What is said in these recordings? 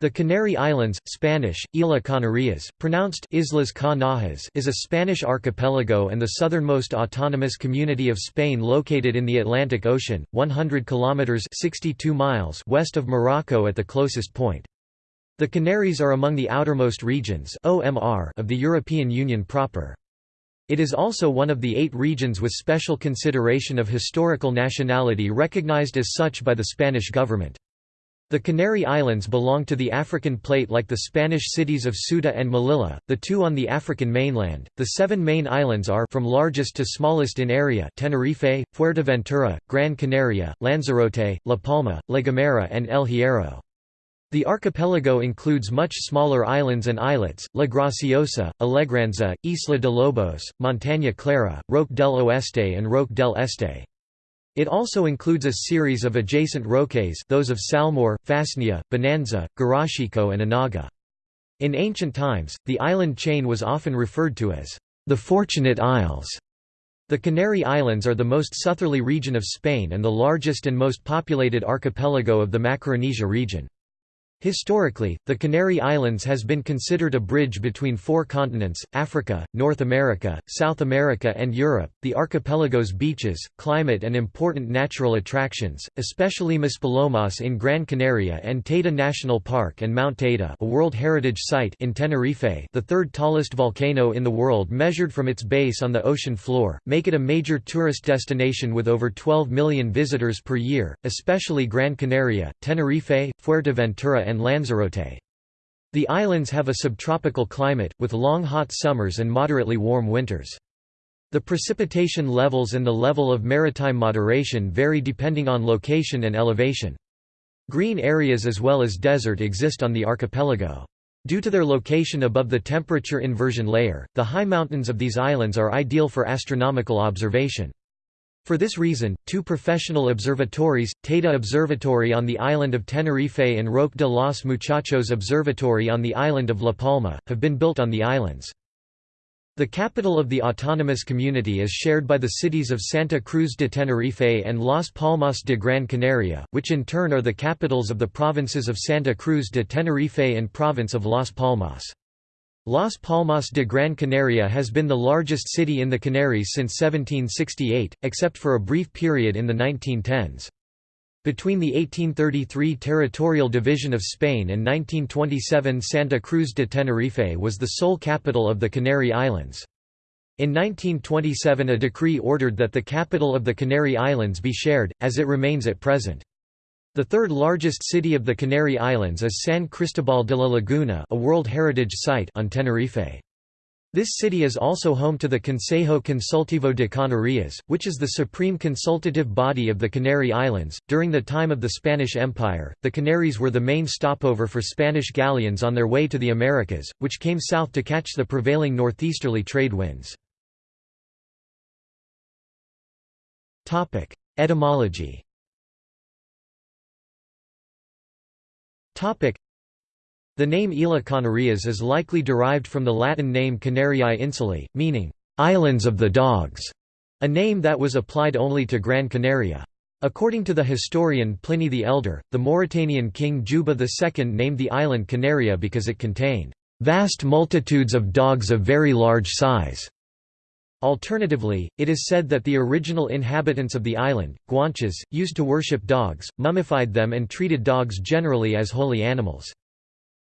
The Canary Islands, Spanish, Isla Canarias, pronounced Islas Canajas is a Spanish archipelago and the southernmost autonomous community of Spain located in the Atlantic Ocean, 100 kilometers 62 miles west of Morocco at the closest point. The Canaries are among the outermost regions (OMR) of the European Union proper. It is also one of the eight regions with special consideration of historical nationality recognized as such by the Spanish government. The Canary Islands belong to the African plate like the Spanish cities of Ceuta and Melilla, the two on the African mainland. The seven main islands are from largest to smallest in area Tenerife, Fuerteventura, Gran Canaria, Lanzarote, La Palma, La Gomera and El Hierro. The archipelago includes much smaller islands and islets, La Graciosa, Alegranza, Isla de Lobos, Montaña Clara, Roque del Oeste and Roque del Este. It also includes a series of adjacent roques those of Salmor, Fasnia, Bonanza, Garachico and Anaga. In ancient times, the island chain was often referred to as the Fortunate Isles. The Canary Islands are the most southerly region of Spain and the largest and most populated archipelago of the Macaronesia region. Historically, the Canary Islands has been considered a bridge between four continents, Africa, North America, South America and Europe. The archipelago's beaches, climate and important natural attractions, especially Maspalomas in Gran Canaria and Teide National Park and Mount Teide a World Heritage Site in Tenerife the third tallest volcano in the world measured from its base on the ocean floor, make it a major tourist destination with over 12 million visitors per year, especially Gran Canaria, Tenerife, Fuerteventura and Lanzarote. The islands have a subtropical climate, with long hot summers and moderately warm winters. The precipitation levels and the level of maritime moderation vary depending on location and elevation. Green areas as well as desert exist on the archipelago. Due to their location above the temperature inversion layer, the high mountains of these islands are ideal for astronomical observation. For this reason, two professional observatories, Teide Observatory on the island of Tenerife and Roque de los Muchachos Observatory on the island of La Palma, have been built on the islands. The capital of the autonomous community is shared by the cities of Santa Cruz de Tenerife and Las Palmas de Gran Canaria, which in turn are the capitals of the provinces of Santa Cruz de Tenerife and province of Las Palmas. Las Palmas de Gran Canaria has been the largest city in the Canaries since 1768, except for a brief period in the 1910s. Between the 1833 territorial division of Spain and 1927 Santa Cruz de Tenerife was the sole capital of the Canary Islands. In 1927 a decree ordered that the capital of the Canary Islands be shared, as it remains at present. The third largest city of the Canary Islands is San Cristobal de la Laguna a World Heritage Site on Tenerife. This city is also home to the Consejo Consultivo de Canarias, which is the supreme consultative body of the Canary Islands. During the time of the Spanish Empire, the Canaries were the main stopover for Spanish galleons on their way to the Americas, which came south to catch the prevailing northeasterly trade winds. Etymology The name Isla Canarias is likely derived from the Latin name Canariae Insulae, meaning, "'islands of the dogs", a name that was applied only to Gran Canaria. According to the historian Pliny the Elder, the Mauritanian king Juba II named the island Canaria because it contained, "'vast multitudes of dogs of very large size' Alternatively, it is said that the original inhabitants of the island, Guanches, used to worship dogs, mummified them and treated dogs generally as holy animals.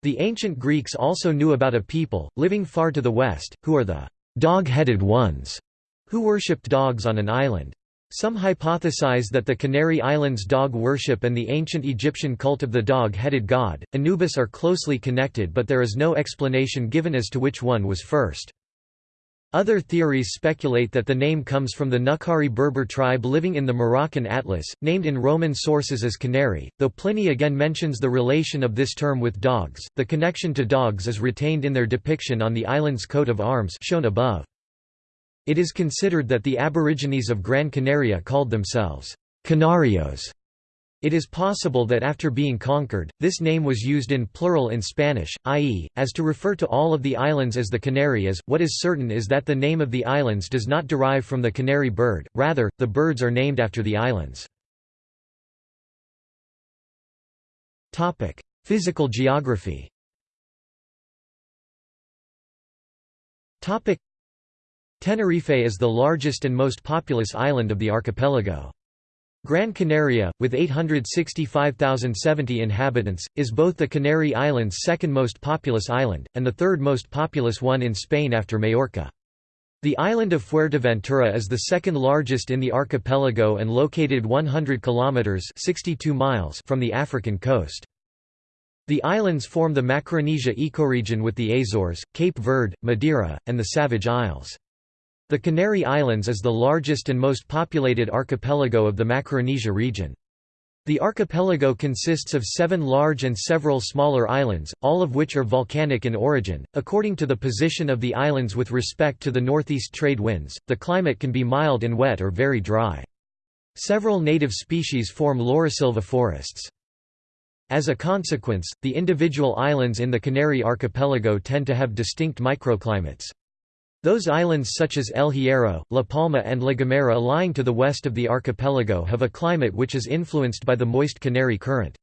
The ancient Greeks also knew about a people, living far to the west, who are the dog-headed ones, who worshipped dogs on an island. Some hypothesize that the Canary Islands dog worship and the ancient Egyptian cult of the dog-headed god, Anubis are closely connected but there is no explanation given as to which one was first. Other theories speculate that the name comes from the Nukhari Berber tribe living in the Moroccan Atlas, named in Roman sources as Canary, though Pliny again mentions the relation of this term with dogs. The connection to dogs is retained in their depiction on the island's coat of arms shown above. It is considered that the Aborigines of Gran Canaria called themselves Canarios it is possible that after being conquered, this name was used in plural in Spanish, i.e., as to refer to all of the islands as the Canarias. What is certain is that the name of the islands does not derive from the canary bird, rather, the birds are named after the islands. Physical geography Tenerife is the largest and most populous island of the archipelago. Gran Canaria, with 865,070 inhabitants, is both the Canary Islands' second most populous island, and the third most populous one in Spain after Majorca. The island of Fuerteventura is the second largest in the archipelago and located 100 kilometers (62 miles) from the African coast. The islands form the Macaronesia ecoregion with the Azores, Cape Verde, Madeira, and the Savage Isles. The Canary Islands is the largest and most populated archipelago of the Macaronesia region. The archipelago consists of seven large and several smaller islands, all of which are volcanic in origin. According to the position of the islands with respect to the northeast trade winds, the climate can be mild and wet or very dry. Several native species form laurisilva forests. As a consequence, the individual islands in the Canary archipelago tend to have distinct microclimates. Those islands such as El Hierro, La Palma and La Gomera lying to the west of the archipelago have a climate which is influenced by the moist Canary Current.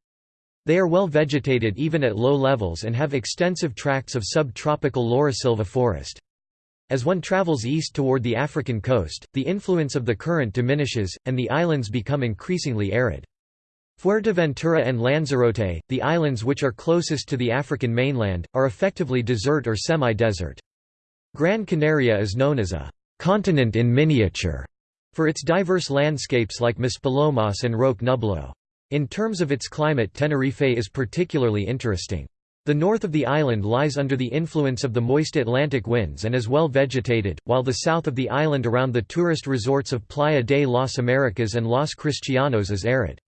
They are well vegetated even at low levels and have extensive tracts of subtropical laurisilva forest. As one travels east toward the African coast, the influence of the current diminishes, and the islands become increasingly arid. Fuerteventura and Lanzarote, the islands which are closest to the African mainland, are effectively desert or semi-desert. Gran Canaria is known as a «continent in miniature» for its diverse landscapes like Maspalomas and Roque Nublo. In terms of its climate Tenerife is particularly interesting. The north of the island lies under the influence of the moist Atlantic winds and is well vegetated, while the south of the island around the tourist resorts of Playa de las Americas and Los Cristianos is arid.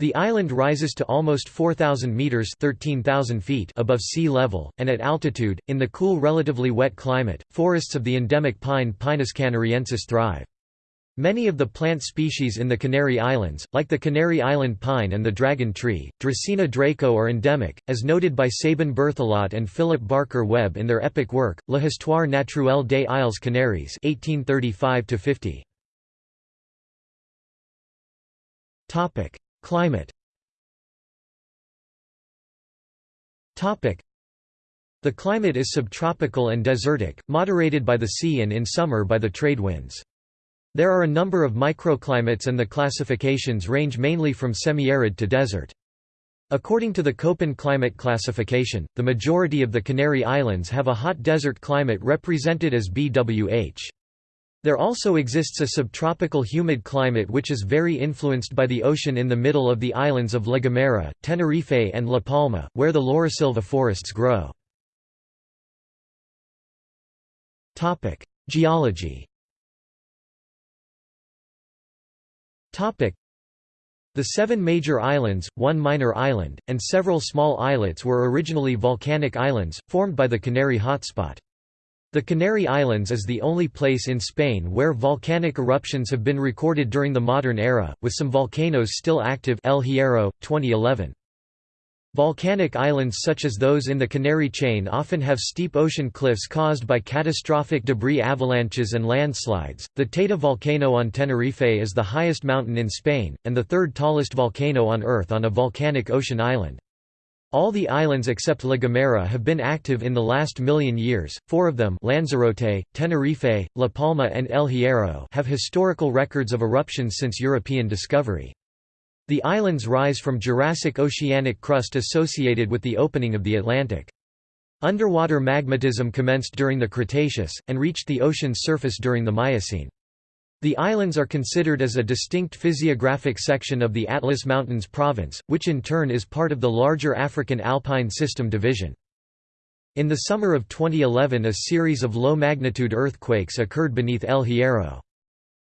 The island rises to almost 4,000 metres 13,000 feet above sea level, and at altitude, in the cool relatively wet climate, forests of the endemic pine Pinus canariensis thrive. Many of the plant species in the Canary Islands, like the Canary Island pine and the dragon tree, Dracaena draco are endemic, as noted by Sabin Berthelot and Philip Barker Webb in their epic work, L'Histoire naturelle des Îles Canaries 1835 Climate The climate is subtropical and desertic, moderated by the sea and in summer by the trade winds. There are a number of microclimates and the classifications range mainly from semi-arid to desert. According to the Köppen climate classification, the majority of the Canary Islands have a hot desert climate represented as BWH. There also exists a subtropical humid climate which is very influenced by the ocean in the middle of the islands of La Gomera, Tenerife and La Palma, where the laurisilva forests grow. Geology the seven major islands, one minor island, and several small islets were originally volcanic islands, formed by the Canary hotspot. The Canary Islands is the only place in Spain where volcanic eruptions have been recorded during the modern era, with some volcanoes still active El Hierro, 2011. Volcanic islands such as those in the Canary Chain often have steep ocean cliffs caused by catastrophic debris avalanches and landslides. The Teide volcano on Tenerife is the highest mountain in Spain, and the third tallest volcano on Earth on a volcanic ocean island. All the islands except La Gomera have been active in the last million years, four of them Lanzarote, Tenerife, La Palma and El Hierro have historical records of eruptions since European discovery. The islands rise from Jurassic oceanic crust associated with the opening of the Atlantic. Underwater magmatism commenced during the Cretaceous, and reached the ocean's surface during the Miocene. The islands are considered as a distinct physiographic section of the Atlas Mountains province, which in turn is part of the larger African Alpine System division. In the summer of 2011 a series of low-magnitude earthquakes occurred beneath El Hierro.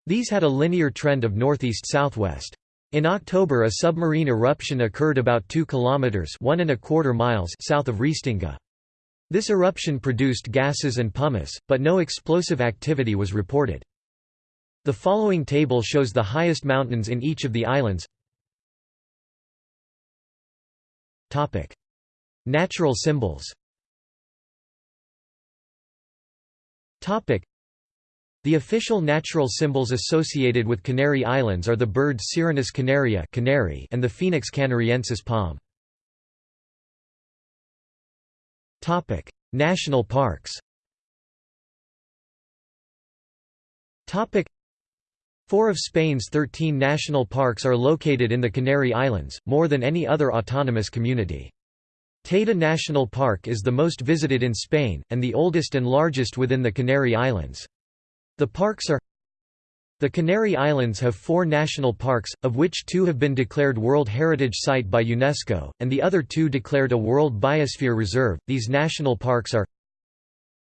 These had a linear trend of northeast-southwest. In October a submarine eruption occurred about 2 kilometers (1 and a quarter miles) south of Restinga. This eruption produced gases and pumice, but no explosive activity was reported. The following table shows the highest mountains in each of the islands. Topic: Natural symbols Topic: the official natural symbols associated with Canary Islands are the bird Serinus canaria canary and the Phoenix canariensis palm. Topic: National parks. Topic: Four of Spain's 13 national parks are located in the Canary Islands, more than any other autonomous community. Teide National Park is the most visited in Spain, and the oldest and largest within the Canary Islands. The parks are The Canary Islands have four national parks, of which two have been declared World Heritage Site by UNESCO, and the other two declared a World Biosphere Reserve. These national parks are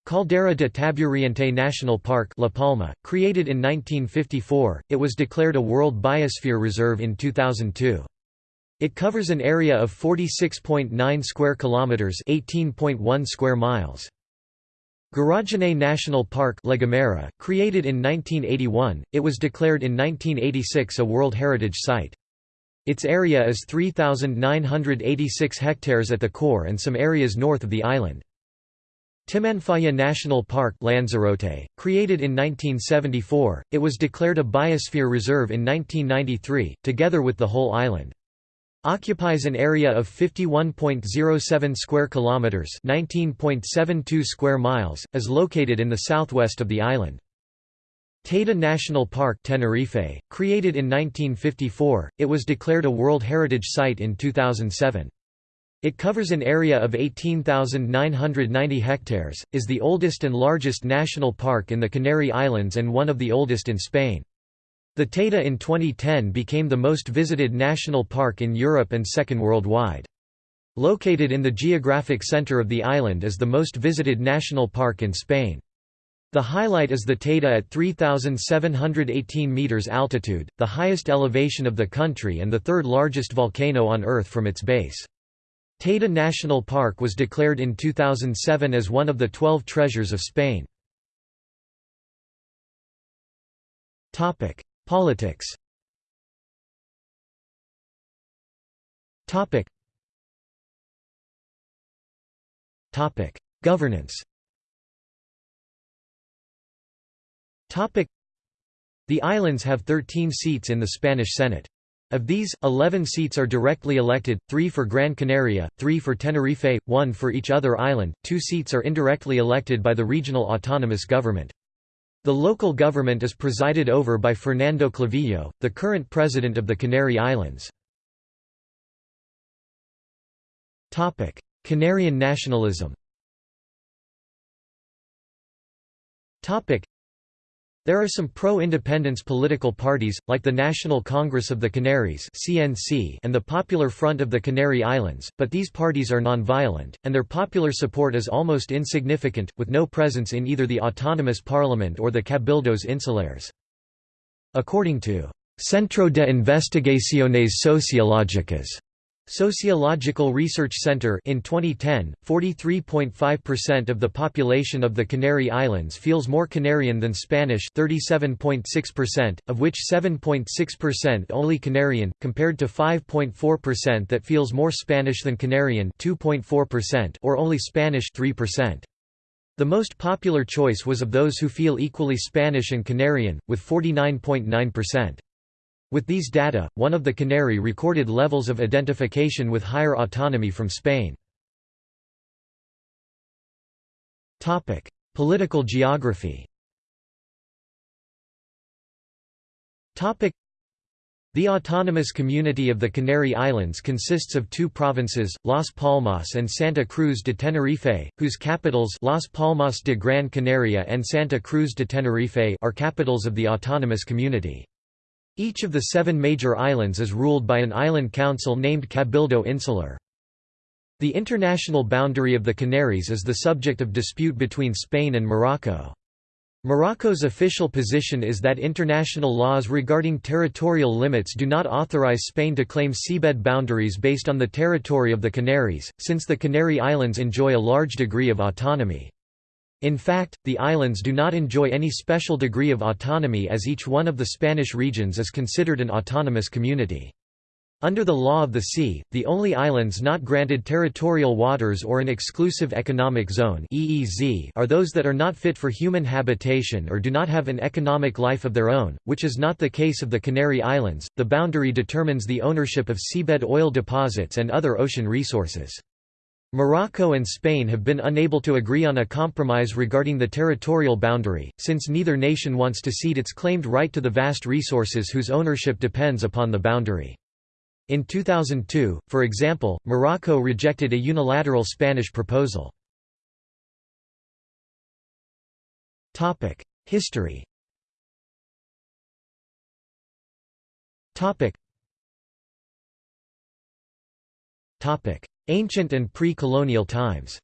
Caldera de Taburiente National Park La Palma, created in 1954, it was declared a World Biosphere Reserve in 2002. It covers an area of 46.9 square kilometers, 18.1 square miles. Garajonay National Park La Gomera, created in 1981, it was declared in 1986 a World Heritage Site. Its area is 3,986 hectares at the core and some areas north of the island. Timanfaya National Park Lanzarote, created in 1974, it was declared a biosphere reserve in 1993, together with the whole island. Occupies an area of 51.07 square kilometers, 19.72 square miles, is located in the southwest of the island. Teide National Park Tenerife, created in 1954, it was declared a World Heritage Site in 2007. It covers an area of 18,990 hectares, is the oldest and largest national park in the Canary Islands and one of the oldest in Spain. The Teide in 2010 became the most visited national park in Europe and second worldwide. Located in the geographic center of the island is the most visited national park in Spain. The highlight is the Teide at 3,718 meters altitude, the highest elevation of the country and the third largest volcano on Earth from its base. Teide National Park was declared in 2007 as one of the 12 treasures of Spain. Politics Governance The islands have 13 seats in the Spanish Senate. Of these, 11 seats are directly elected, 3 for Gran Canaria, 3 for Tenerife, 1 for each other island, 2 seats are indirectly elected by the regional autonomous government. The local government is presided over by Fernando Clavijo, the current president of the Canary Islands. Canarian nationalism there are some pro-independence political parties, like the National Congress of the Canaries and the Popular Front of the Canary Islands, but these parties are non-violent, and their popular support is almost insignificant, with no presence in either the autonomous parliament or the Cabildos Insulares. According to Centro de Investigaciones Sociológicas Sociological Research Center in 2010, 43.5% of the population of the Canary Islands feels more Canarian than Spanish 37.6%, of which 7.6% only Canarian, compared to 5.4% that feels more Spanish than Canarian 2.4% or only Spanish 3%. The most popular choice was of those who feel equally Spanish and Canarian, with 49.9%. With these data, one of the Canary recorded levels of identification with higher autonomy from Spain. Political geography the autonomous community of the Canary Islands consists of two provinces, Las Palmas and Santa Cruz de Tenerife, whose capitals Las Palmas de Gran Canaria and Santa Cruz de Tenerife are capitals of the autonomous community. Each of the seven major islands is ruled by an island council named Cabildo Insular. The international boundary of the Canaries is the subject of dispute between Spain and Morocco. Morocco's official position is that international laws regarding territorial limits do not authorize Spain to claim seabed boundaries based on the territory of the Canaries, since the Canary Islands enjoy a large degree of autonomy. In fact, the islands do not enjoy any special degree of autonomy as each one of the Spanish regions is considered an autonomous community. Under the law of the sea, the only islands not granted territorial waters or an exclusive economic zone (EEZ) are those that are not fit for human habitation or do not have an economic life of their own, which is not the case of the Canary Islands. The boundary determines the ownership of seabed oil deposits and other ocean resources. Morocco and Spain have been unable to agree on a compromise regarding the territorial boundary, since neither nation wants to cede its claimed right to the vast resources whose ownership depends upon the boundary. In 2002, for example, Morocco rejected a unilateral Spanish proposal. History Ancient and pre-colonial times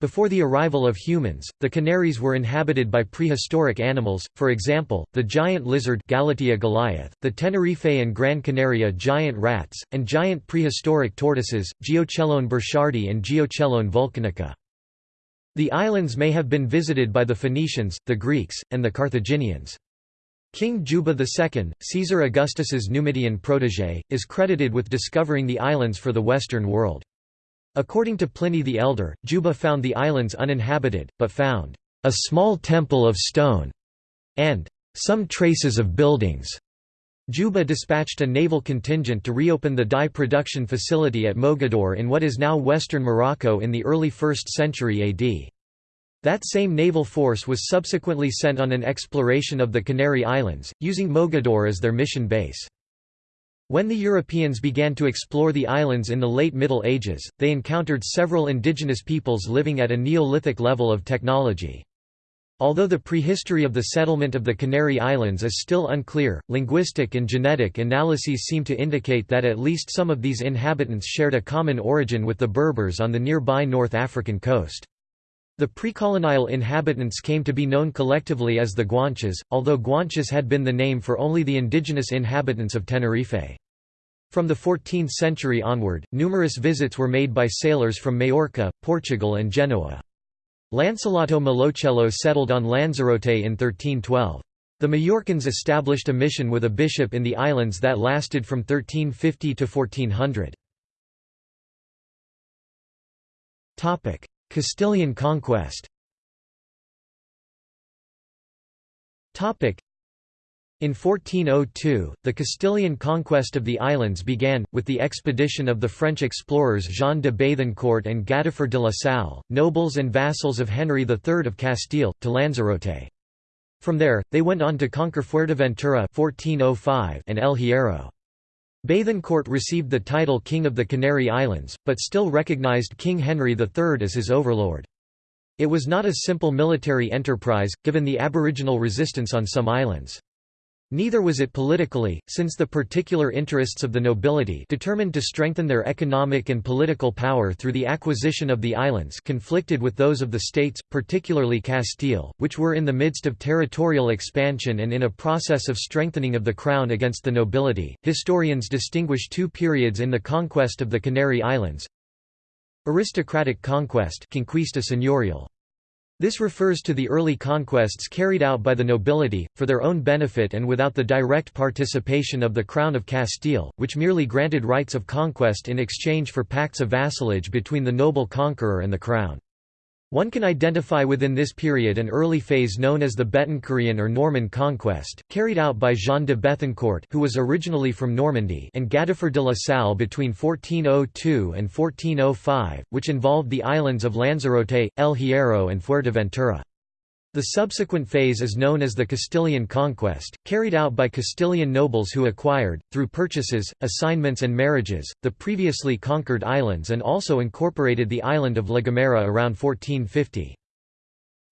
before the arrival of humans, the Canaries were inhabited by prehistoric animals, for example, the giant lizard Gallotia goliath, the Tenerife and Gran Canaria giant rats, and giant prehistoric tortoises, Geochelone burchardi and Geochelone volcanica. The islands may have been visited by the Phoenicians, the Greeks, and the Carthaginians. King Juba II, Caesar Augustus's Numidian protégé, is credited with discovering the islands for the Western world. According to Pliny the Elder, Juba found the islands uninhabited, but found a small temple of stone and some traces of buildings. Juba dispatched a naval contingent to reopen the dye production facility at Mogador in what is now western Morocco in the early 1st century AD. That same naval force was subsequently sent on an exploration of the Canary Islands, using Mogador as their mission base. When the Europeans began to explore the islands in the late Middle Ages, they encountered several indigenous peoples living at a Neolithic level of technology. Although the prehistory of the settlement of the Canary Islands is still unclear, linguistic and genetic analyses seem to indicate that at least some of these inhabitants shared a common origin with the Berbers on the nearby North African coast. The precolonial inhabitants came to be known collectively as the Guanches, although Guanches had been the name for only the indigenous inhabitants of Tenerife. From the 14th century onward, numerous visits were made by sailors from Majorca, Portugal and Genoa. Lancelotto Malocello settled on Lanzarote in 1312. The Majorcans established a mission with a bishop in the islands that lasted from 1350 to 1400. Castilian conquest in 1402, the Castilian conquest of the islands began, with the expedition of the French explorers Jean de Bethencourt and Gadifer de la Salle, nobles and vassals of Henry III of Castile, to Lanzarote. From there, they went on to conquer Fuerteventura 1405 and El Hierro. Bethencourt received the title King of the Canary Islands, but still recognized King Henry III as his overlord. It was not a simple military enterprise, given the aboriginal resistance on some islands. Neither was it politically, since the particular interests of the nobility determined to strengthen their economic and political power through the acquisition of the islands conflicted with those of the states, particularly Castile, which were in the midst of territorial expansion and in a process of strengthening of the crown against the nobility. Historians distinguish two periods in the conquest of the Canary Islands. Aristocratic conquest conquista señorial. This refers to the early conquests carried out by the nobility, for their own benefit and without the direct participation of the Crown of Castile, which merely granted rights of conquest in exchange for pacts of vassalage between the noble conqueror and the Crown. One can identify within this period an early phase known as the Bethencourian or Norman conquest, carried out by Jean de Bethencourt who was originally from Normandy and Gadifer de la Salle between 1402 and 1405, which involved the islands of Lanzarote, El Hierro and Fuerteventura. The subsequent phase is known as the Castilian conquest, carried out by Castilian nobles who acquired, through purchases, assignments and marriages, the previously conquered islands and also incorporated the island of La Gomera around 1450.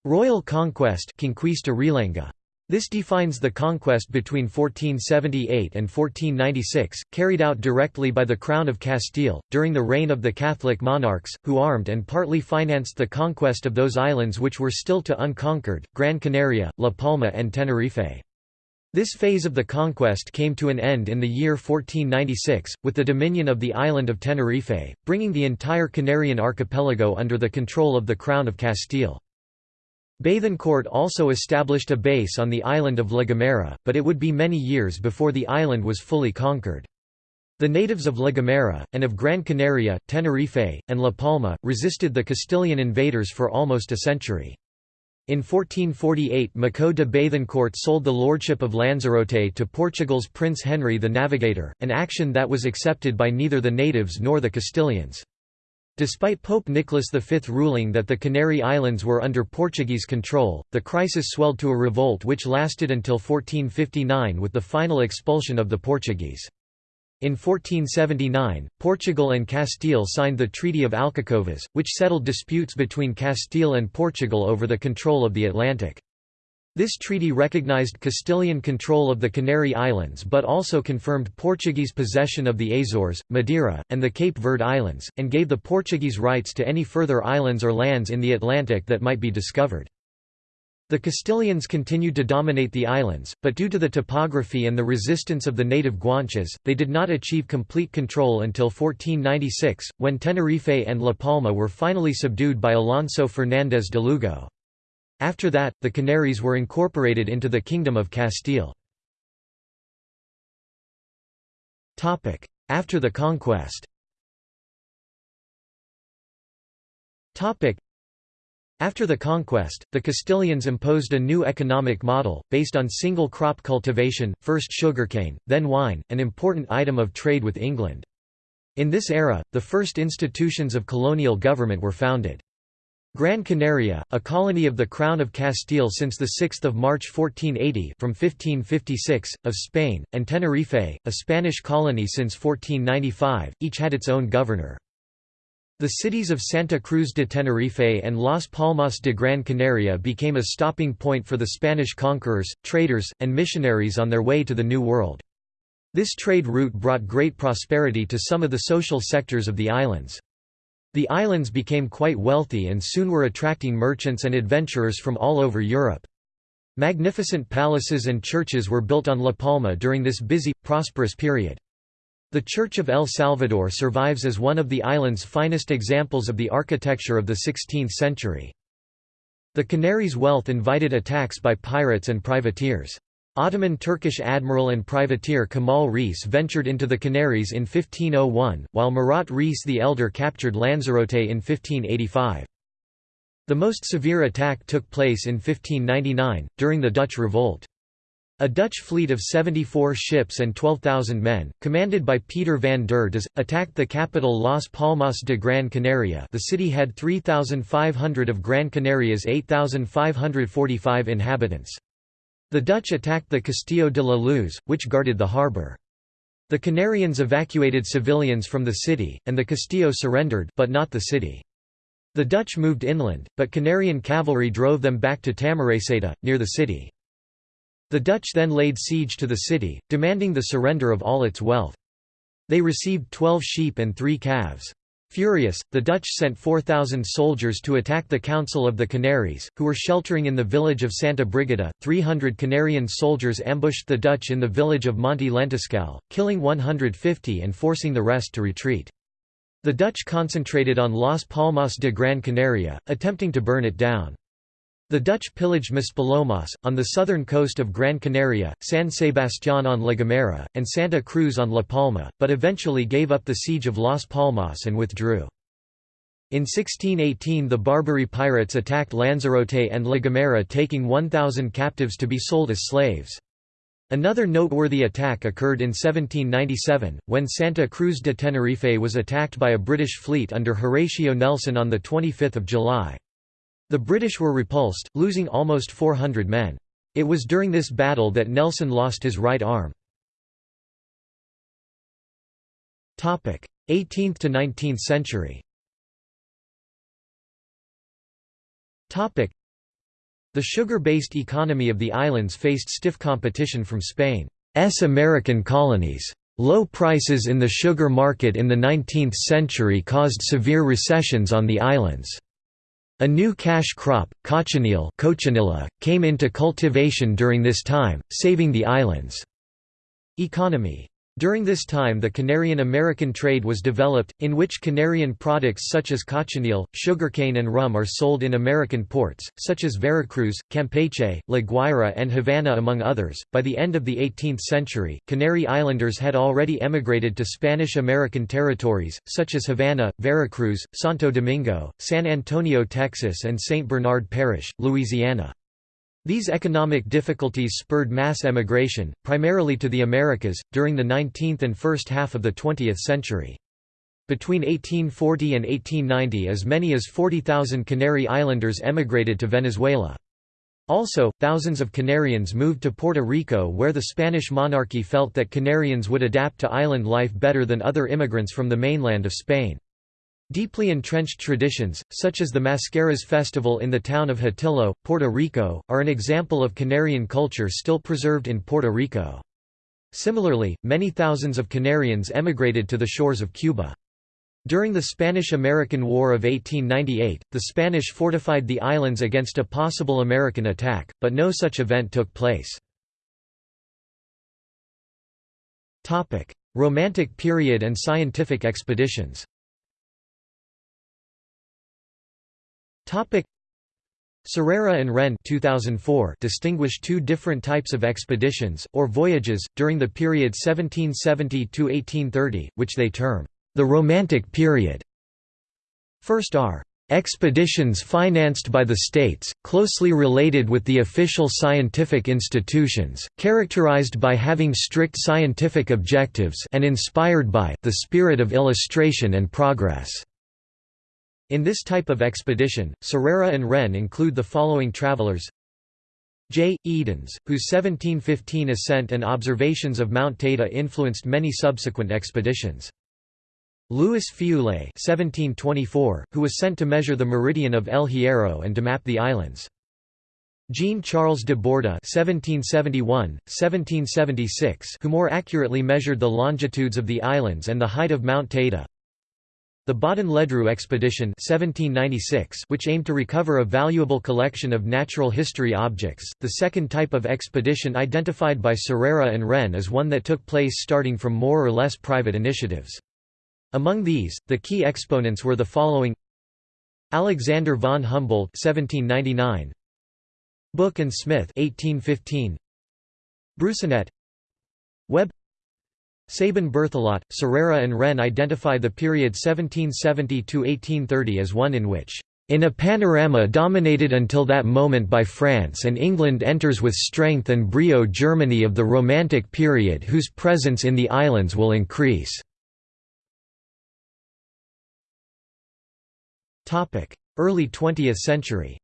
Royal conquest Conquista Realenga this defines the conquest between 1478 and 1496, carried out directly by the Crown of Castile, during the reign of the Catholic monarchs, who armed and partly financed the conquest of those islands which were still to unconquered, Gran Canaria, La Palma and Tenerife. This phase of the conquest came to an end in the year 1496, with the dominion of the island of Tenerife, bringing the entire Canarian archipelago under the control of the Crown of Castile. Bethencourt also established a base on the island of La Gomera, but it would be many years before the island was fully conquered. The natives of La Gomera, and of Gran Canaria, Tenerife, and La Palma, resisted the Castilian invaders for almost a century. In 1448 Maciot de Bethencourt sold the lordship of Lanzarote to Portugal's Prince Henry the Navigator, an action that was accepted by neither the natives nor the Castilians. Despite Pope Nicholas V ruling that the Canary Islands were under Portuguese control, the crisis swelled to a revolt which lasted until 1459 with the final expulsion of the Portuguese. In 1479, Portugal and Castile signed the Treaty of Alcacovas, which settled disputes between Castile and Portugal over the control of the Atlantic. This treaty recognized Castilian control of the Canary Islands but also confirmed Portuguese possession of the Azores, Madeira, and the Cape Verde Islands, and gave the Portuguese rights to any further islands or lands in the Atlantic that might be discovered. The Castilians continued to dominate the islands, but due to the topography and the resistance of the native Guanches, they did not achieve complete control until 1496, when Tenerife and La Palma were finally subdued by Alonso Fernández de Lugo. After that, the Canaries were incorporated into the Kingdom of Castile. After the conquest after the conquest, the Castilians imposed a new economic model, based on single crop cultivation, first sugarcane, then wine, an important item of trade with England. In this era, the first institutions of colonial government were founded. Gran Canaria, a colony of the Crown of Castile since 6 March 1480 from 1556, of Spain, and Tenerife, a Spanish colony since 1495, each had its own governor. The cities of Santa Cruz de Tenerife and Las Palmas de Gran Canaria became a stopping point for the Spanish conquerors, traders, and missionaries on their way to the New World. This trade route brought great prosperity to some of the social sectors of the islands. The islands became quite wealthy and soon were attracting merchants and adventurers from all over Europe. Magnificent palaces and churches were built on La Palma during this busy, prosperous period. The Church of El Salvador survives as one of the island's finest examples of the architecture of the 16th century. The Canaries' wealth invited attacks by pirates and privateers. Ottoman Turkish admiral and privateer Kemal Reis ventured into the Canaries in 1501, while Murat Reis the Elder captured Lanzarote in 1585. The most severe attack took place in 1599, during the Dutch Revolt. A Dutch fleet of 74 ships and 12,000 men, commanded by Peter van der Does, attacked the capital Las Palmas de Gran Canaria the city had 3,500 of Gran Canaria's 8,545 inhabitants. The Dutch attacked the Castillo de la Luz, which guarded the harbour. The Canarians evacuated civilians from the city, and the Castillo surrendered but not the city. The Dutch moved inland, but Canarian cavalry drove them back to Tamaraceite, near the city. The Dutch then laid siege to the city, demanding the surrender of all its wealth. They received twelve sheep and three calves. Furious, the Dutch sent 4,000 soldiers to attack the Council of the Canaries, who were sheltering in the village of Santa Brigida. 300 Canarian soldiers ambushed the Dutch in the village of Monte Lentiscal, killing 150 and forcing the rest to retreat. The Dutch concentrated on Las Palmas de Gran Canaria, attempting to burn it down. The Dutch pillaged Maspalomas, on the southern coast of Gran Canaria, San Sebastián on La Gomera, and Santa Cruz on La Palma, but eventually gave up the siege of Las Palmas and withdrew. In 1618 the Barbary pirates attacked Lanzarote and La Gomera taking 1,000 captives to be sold as slaves. Another noteworthy attack occurred in 1797, when Santa Cruz de Tenerife was attacked by a British fleet under Horatio Nelson on 25 July. The British were repulsed, losing almost 400 men. It was during this battle that Nelson lost his right arm. 18th to 19th century The sugar-based economy of the islands faced stiff competition from Spain's American colonies. Low prices in the sugar market in the 19th century caused severe recessions on the islands. A new cash crop, cochineal came into cultivation during this time, saving the island's economy. During this time the Canarian-American trade was developed, in which Canarian products such as cochineal, sugarcane and rum are sold in American ports, such as Veracruz, Campeche, La Guaira and Havana among others. By the end of the 18th century, Canary Islanders had already emigrated to Spanish-American territories, such as Havana, Veracruz, Santo Domingo, San Antonio, Texas and St. Bernard Parish, Louisiana. These economic difficulties spurred mass emigration, primarily to the Americas, during the 19th and first half of the 20th century. Between 1840 and 1890 as many as 40,000 Canary Islanders emigrated to Venezuela. Also, thousands of Canarians moved to Puerto Rico where the Spanish monarchy felt that Canarians would adapt to island life better than other immigrants from the mainland of Spain. Deeply entrenched traditions, such as the Mascaras festival in the town of Hatillo, Puerto Rico, are an example of Canarian culture still preserved in Puerto Rico. Similarly, many thousands of Canarians emigrated to the shores of Cuba. During the Spanish–American War of 1898, the Spanish fortified the islands against a possible American attack, but no such event took place. Romantic period and scientific expeditions Topic Serrera and Wren 2004 distinguish two different types of expeditions, or voyages, during the period 1770–1830, which they term, the Romantic Period. First are expeditions financed by the states, closely related with the official scientific institutions, characterized by having strict scientific objectives and inspired by the spirit of illustration and progress. In this type of expedition, Serrera and Wren include the following travelers J. Edens, whose 1715 ascent and observations of Mount Teide influenced many subsequent expeditions. Louis Feuillée who was sent to measure the meridian of El Hierro and to map the islands. Jean-Charles de Borda (1771–1776), who more accurately measured the longitudes of the islands and the height of Mount Teide. The Baudin-Ledru expedition 1796, which aimed to recover a valuable collection of natural history objects, the second type of expedition identified by Serrera and Wren is one that took place starting from more or less private initiatives. Among these, the key exponents were the following Alexander von Humboldt 1799, Buch and Smith 1815, Broussonnet Webb Sabin Berthelot, Serrera and Wren identify the period 1770–1830 as one in which in a panorama dominated until that moment by France and England enters with strength and brio Germany of the Romantic period whose presence in the islands will increase." Early 20th century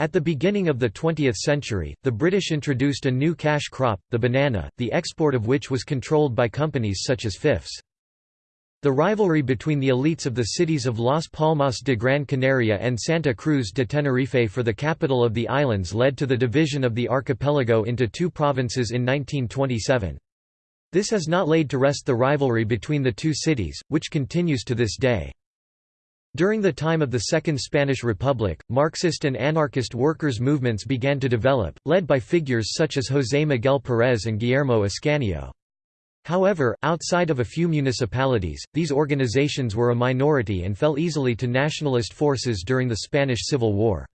at the beginning of the 20th century, the British introduced a new cash crop, the banana, the export of which was controlled by companies such as Fyffes. The rivalry between the elites of the cities of Las Palmas de Gran Canaria and Santa Cruz de Tenerife for the capital of the islands led to the division of the archipelago into two provinces in 1927. This has not laid to rest the rivalry between the two cities, which continues to this day. During the time of the Second Spanish Republic, Marxist and anarchist workers' movements began to develop, led by figures such as José Miguel Pérez and Guillermo Ascanio. However, outside of a few municipalities, these organizations were a minority and fell easily to nationalist forces during the Spanish Civil War.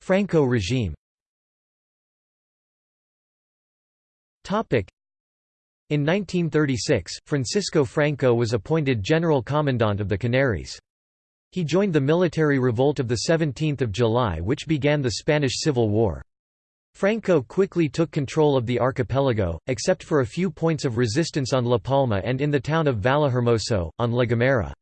Franco regime in 1936, Francisco Franco was appointed General Commandant of the Canaries. He joined the military revolt of 17 July which began the Spanish Civil War. Franco quickly took control of the archipelago, except for a few points of resistance on La Palma and in the town of Vallehermoso, on La Gomera.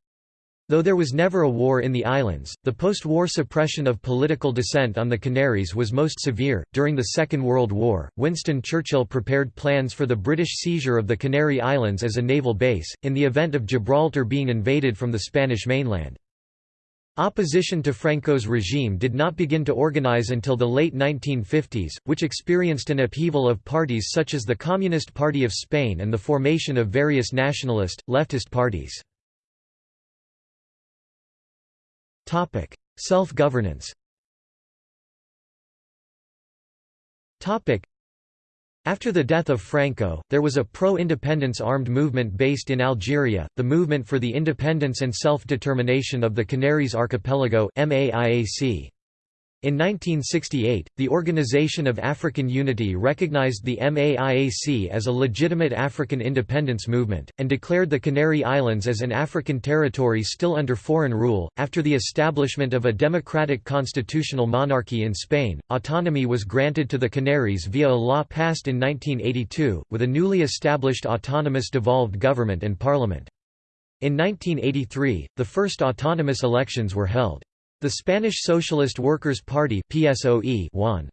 Though there was never a war in the islands, the post-war suppression of political dissent on the Canaries was most severe. During the Second World War, Winston Churchill prepared plans for the British seizure of the Canary Islands as a naval base, in the event of Gibraltar being invaded from the Spanish mainland. Opposition to Franco's regime did not begin to organize until the late 1950s, which experienced an upheaval of parties such as the Communist Party of Spain and the formation of various nationalist, leftist parties. Topic: Self-governance. Topic: after the death of Franco, there was a pro-independence armed movement based in Algeria, the Movement for the Independence and Self-Determination of the Canaries Archipelago MAIAC. In 1968, the Organization of African Unity recognized the MAIAC as a legitimate African independence movement, and declared the Canary Islands as an African territory still under foreign rule. After the establishment of a democratic constitutional monarchy in Spain, autonomy was granted to the Canaries via a law passed in 1982, with a newly established autonomous devolved government and parliament. In 1983, the first autonomous elections were held. The Spanish Socialist Workers' Party PSOE won.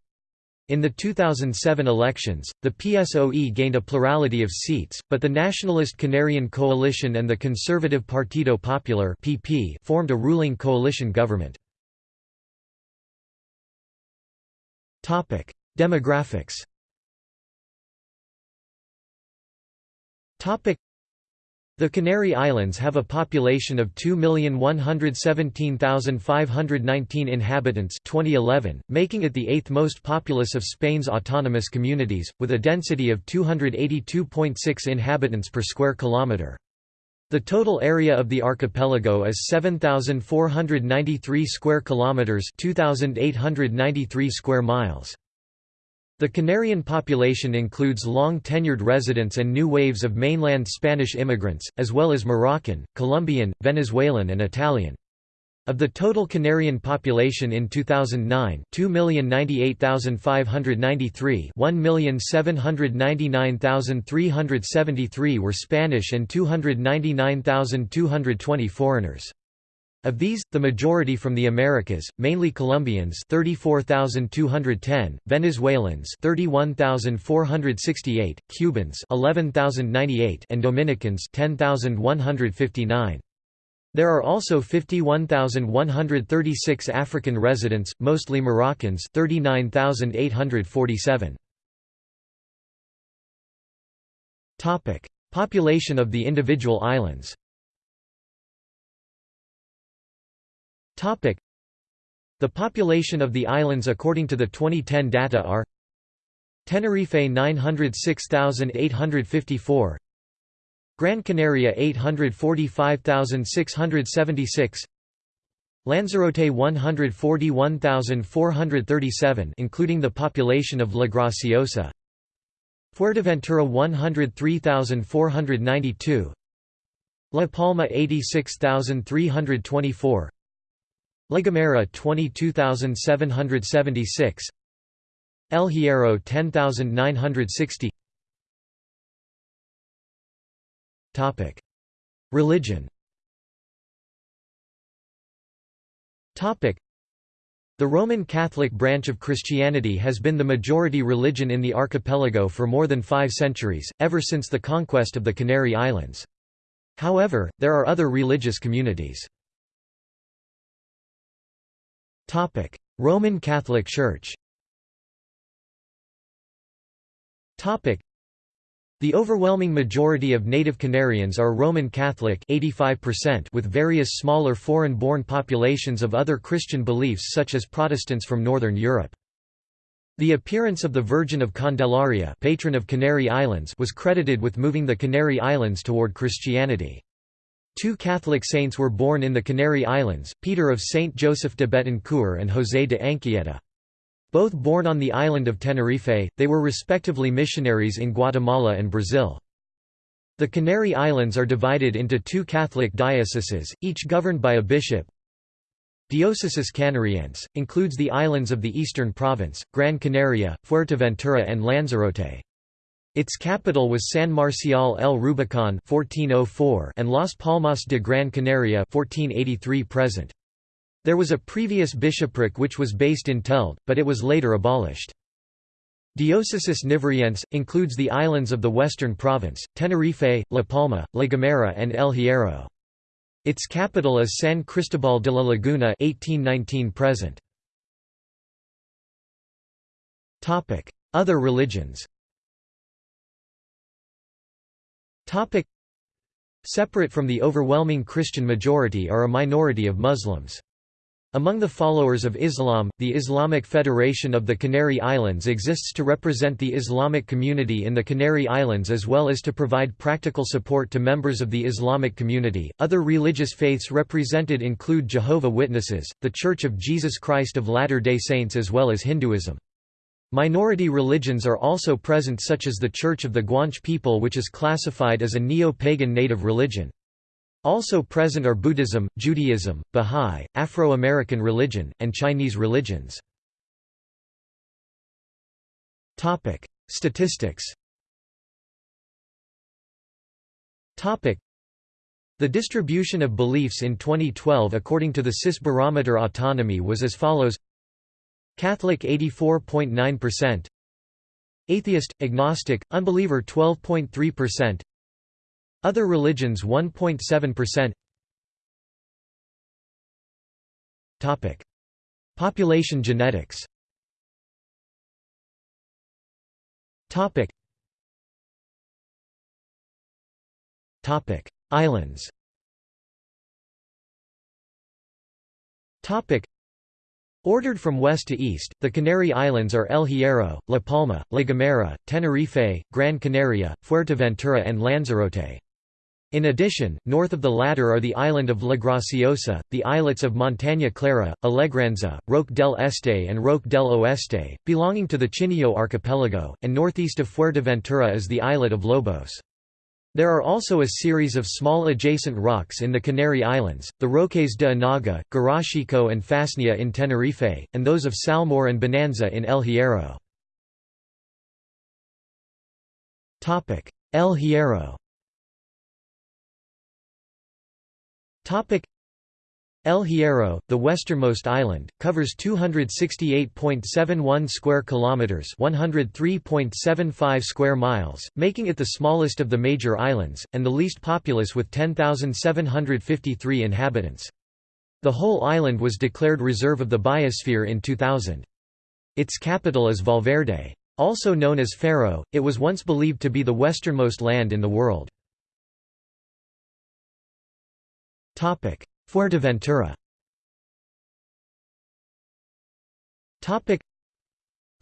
In the 2007 elections, the PSOE gained a plurality of seats, but the Nationalist Canarian Coalition and the Conservative Partido Popular (PP) formed a ruling coalition government. Demographics. The Canary Islands have a population of 2,117,519 inhabitants 2011, making it the eighth most populous of Spain's autonomous communities, with a density of 282.6 inhabitants per square kilometre. The total area of the archipelago is 7493 square kilometers, 2893 square miles. The Canarian population includes long-tenured residents and new waves of mainland Spanish immigrants, as well as Moroccan, Colombian, Venezuelan and Italian. Of the total Canarian population in 2009, 2,098,593 1,799,373 were Spanish and 299,220 foreigners. Of these, the majority from the Americas, mainly Colombians 34,210, Venezuelans 31,468, Cubans 11,098 and Dominicans 10,159. There are also 51,136 African residents, mostly Moroccans 39,847. Population of the individual islands The population of the islands according to the 2010 data are Tenerife 906,854 Gran Canaria 845,676 Lanzarote 141,437 including the population of La Graciosa Fuerteventura 103,492 La Palma 86,324 La Gomera 22776 El Hierro 10960 Topic. Religion. Topic. The Roman Catholic branch of Christianity has been the majority religion in the archipelago for more than five centuries, ever since the conquest of the Canary Islands. However, there are other religious communities. Roman Catholic Church the overwhelming majority of native Canarians are Roman Catholic 85% with various smaller foreign-born populations of other Christian beliefs such as Protestants from Northern Europe. The appearance of the Virgin of Candelaria patron of Canary Islands was credited with moving the Canary Islands toward Christianity. Two Catholic saints were born in the Canary Islands, Peter of Saint Joseph de Betancur and José de Anchieta. Both born on the island of Tenerife, they were respectively missionaries in Guatemala and Brazil. The Canary Islands are divided into two Catholic dioceses, each governed by a bishop. Diocesis Canariense, includes the islands of the Eastern Province, Gran Canaria, Fuerteventura and Lanzarote. Its capital was San Marcial el Rubicon 1404 and Las Palmas de Gran Canaria 1483 present. There was a previous bishopric which was based in Telde, but it was later abolished. Diocesis Nivariense, includes the islands of the Western Province, Tenerife, La Palma, La Gomera and El Hierro. Its capital is San Cristobal de la Laguna 1819 present. Other religions Topic Separate from the overwhelming Christian majority are a minority of Muslims. Among the followers of Islam, the Islamic Federation of the Canary Islands exists to represent the Islamic community in the Canary Islands as well as to provide practical support to members of the Islamic community. Other religious faiths represented include Jehovah Witnesses, the Church of Jesus Christ of Latter-day Saints as well as Hinduism. Minority religions are also present such as the Church of the Guanche people which is classified as a neo-pagan native religion. Also present are Buddhism, Judaism, Bahá'í, Afro-American religion, and Chinese religions. Statistics the distribution of beliefs in 2012 according to the CIS Barometer Autonomy was as follows Catholic 84.9% Atheist, agnostic, unbeliever 12.3% other religions 1.7% Topic. Population genetics. Topic. Topic. Islands. Topic Ordered from west to east, the Canary Islands are El Hierro, La Palma, La Gomera, Tenerife, Gran Canaria, Fuerteventura and Lanzarote. In addition, north of the latter are the island of La Graciosa, the islets of Montaña Clara, Alegranza, Roque del Este and Roque del Oeste, belonging to the Chinijo archipelago, and northeast of Fuerteventura is the islet of Lobos. There are also a series of small adjacent rocks in the Canary Islands, the Roques de Anaga, Garachico and Fasnia in Tenerife, and those of Salmor and Bonanza in El Hierro. El Hierro El Hierro, the westernmost island, covers 268.71 square kilometers, 103.75 square miles, making it the smallest of the major islands and the least populous with 10,753 inhabitants. The whole island was declared reserve of the biosphere in 2000. Its capital is Valverde. Also known as Ferro, it was once believed to be the westernmost land in the world. Topic: Fuerteventura.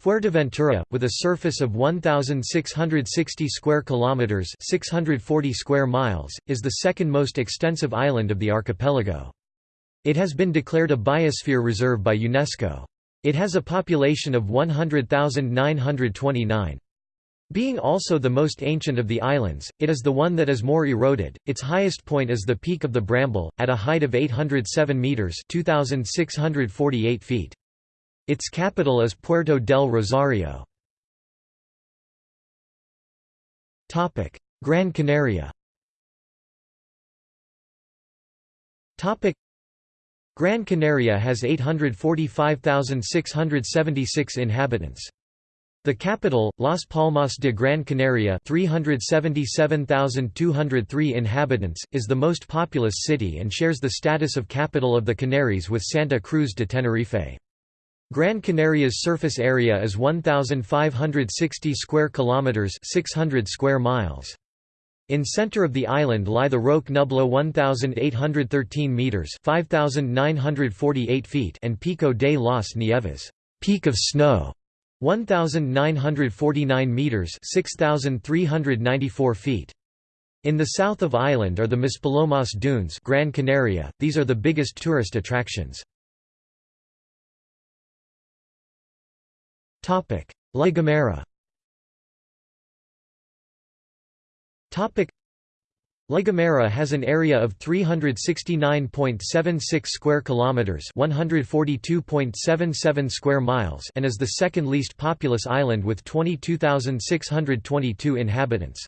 Fuerteventura, with a surface of 1,660 square kilometers (640 square miles), is the second most extensive island of the archipelago. It has been declared a biosphere reserve by UNESCO. It has a population of 100,929. Being also the most ancient of the islands, it is the one that is more eroded. Its highest point is the Peak of the Bramble, at a height of 807 metres 2,648 feet. Its capital is Puerto del Rosario. Topic: Gran Canaria Topic: Gran Canaria has 845,676 inhabitants. The capital, Las Palmas de Gran Canaria 377,203 inhabitants, is the most populous city and shares the status of capital of the Canaries with Santa Cruz de Tenerife. Gran Canaria's surface area is 1560 square kilometers, 600 square miles. In center of the island lie the Roque Nublo 1813 meters, 5948 feet, and Pico de las Nieves, peak of snow, 1,949 metres 6,394 feet. In the south of Island are the Maspalomas Dunes Gran Canaria, these are the biggest tourist attractions. La Gomera La Gomera has an area of 369.76 square kilometers, 142.77 square miles, and is the second least populous island with 22,622 inhabitants.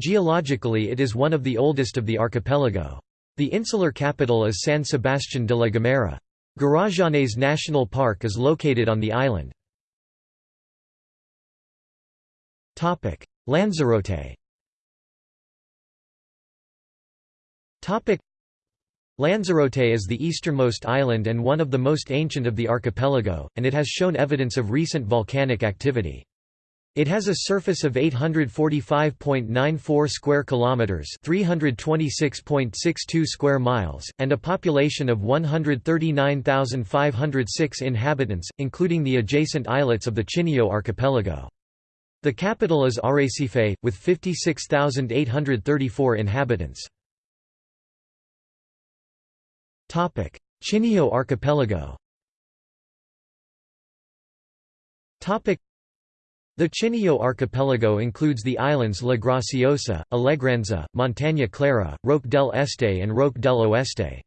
Geologically it is one of the oldest of the archipelago. The insular capital is San Sebastián de la Gomera. Garajonay National Park is located on the island. Lanzarote Lanzarote is the easternmost island and one of the most ancient of the archipelago, and it has shown evidence of recent volcanic activity. It has a surface of 845.94 square kilometers, 326.62 square miles, and a population of 139,506 inhabitants, including the adjacent islets of the Chinijo archipelago. The capital is Arrecife, with 56,834 inhabitants. Chinijo archipelago the Chinijo archipelago includes the islands La Graciosa, Alegranza, Montaña Clara, Roque del Este and Roque del Oeste.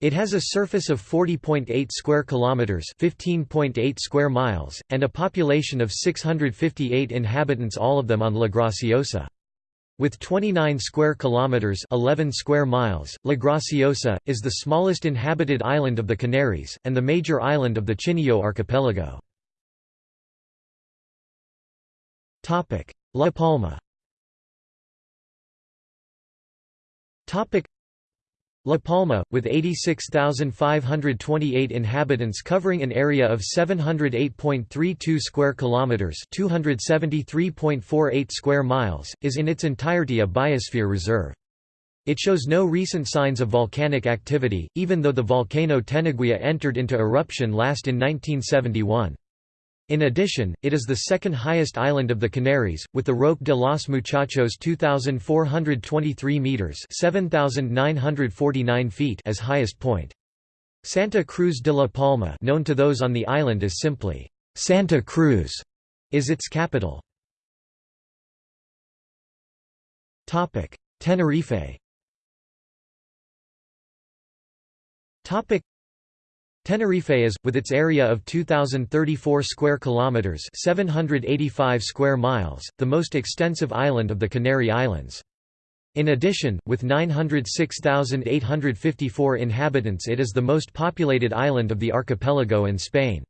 It has a surface of 40.8 square kilometers, 15.8 square miles, and a population of 658 inhabitants, all of them on La Graciosa. With 29 square kilometers, 11 square miles, La Graciosa is the smallest inhabited island of the Canaries and the major island of the Chinijo archipelago. Topic: La Palma La Palma, with 86,528 inhabitants covering an area of 708.32 square kilometers, 273.48 square miles, is in its entirety a biosphere reserve. It shows no recent signs of volcanic activity, even though the volcano Teneguía entered into eruption last in 1971. In addition, it is the second highest island of the Canaries, with the Roque de los Muchachos 2,423 metres 7,949 feet as highest point. Santa Cruz de la Palma known to those on the island as simply, Santa Cruz, is its capital. Tenerife Tenerife is, with its area of 2,034 square kilometers (785 square miles), the most extensive island of the Canary Islands. In addition, with 906,854 inhabitants it is the most populated island of the archipelago and Spain.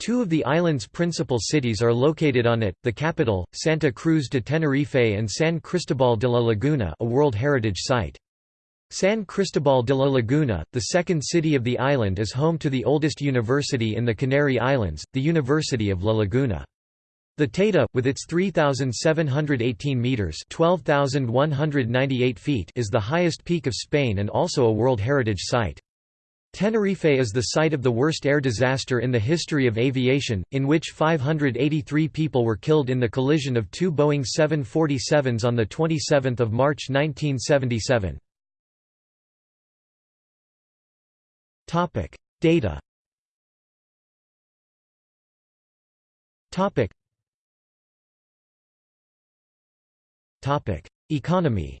Two of the island's principal cities are located on it, the capital, Santa Cruz de Tenerife and San Cristobal de la Laguna a World Heritage Site. San Cristobal de la Laguna, the second city of the island is home to the oldest university in the Canary Islands, the University of La Laguna. The Teide, with its 3,718 metres 12,198 feet is the highest peak of Spain and also a World Heritage Site. Tenerife is the site of the worst air disaster in the history of aviation, in which 583 people were killed in the collision of two Boeing 747s on 27 March 1977. Topic: Data. Topic. Topic: Economy.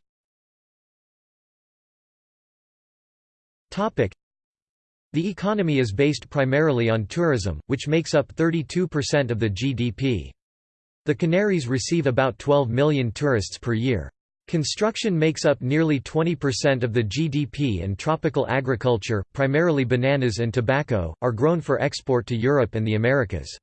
Topic: The economy is based primarily on tourism, which makes up 32% of the GDP. The Canaries receive about 12 million tourists per year. Construction makes up nearly 20% of the GDP and tropical agriculture, primarily bananas and tobacco, are grown for export to Europe and the Americas.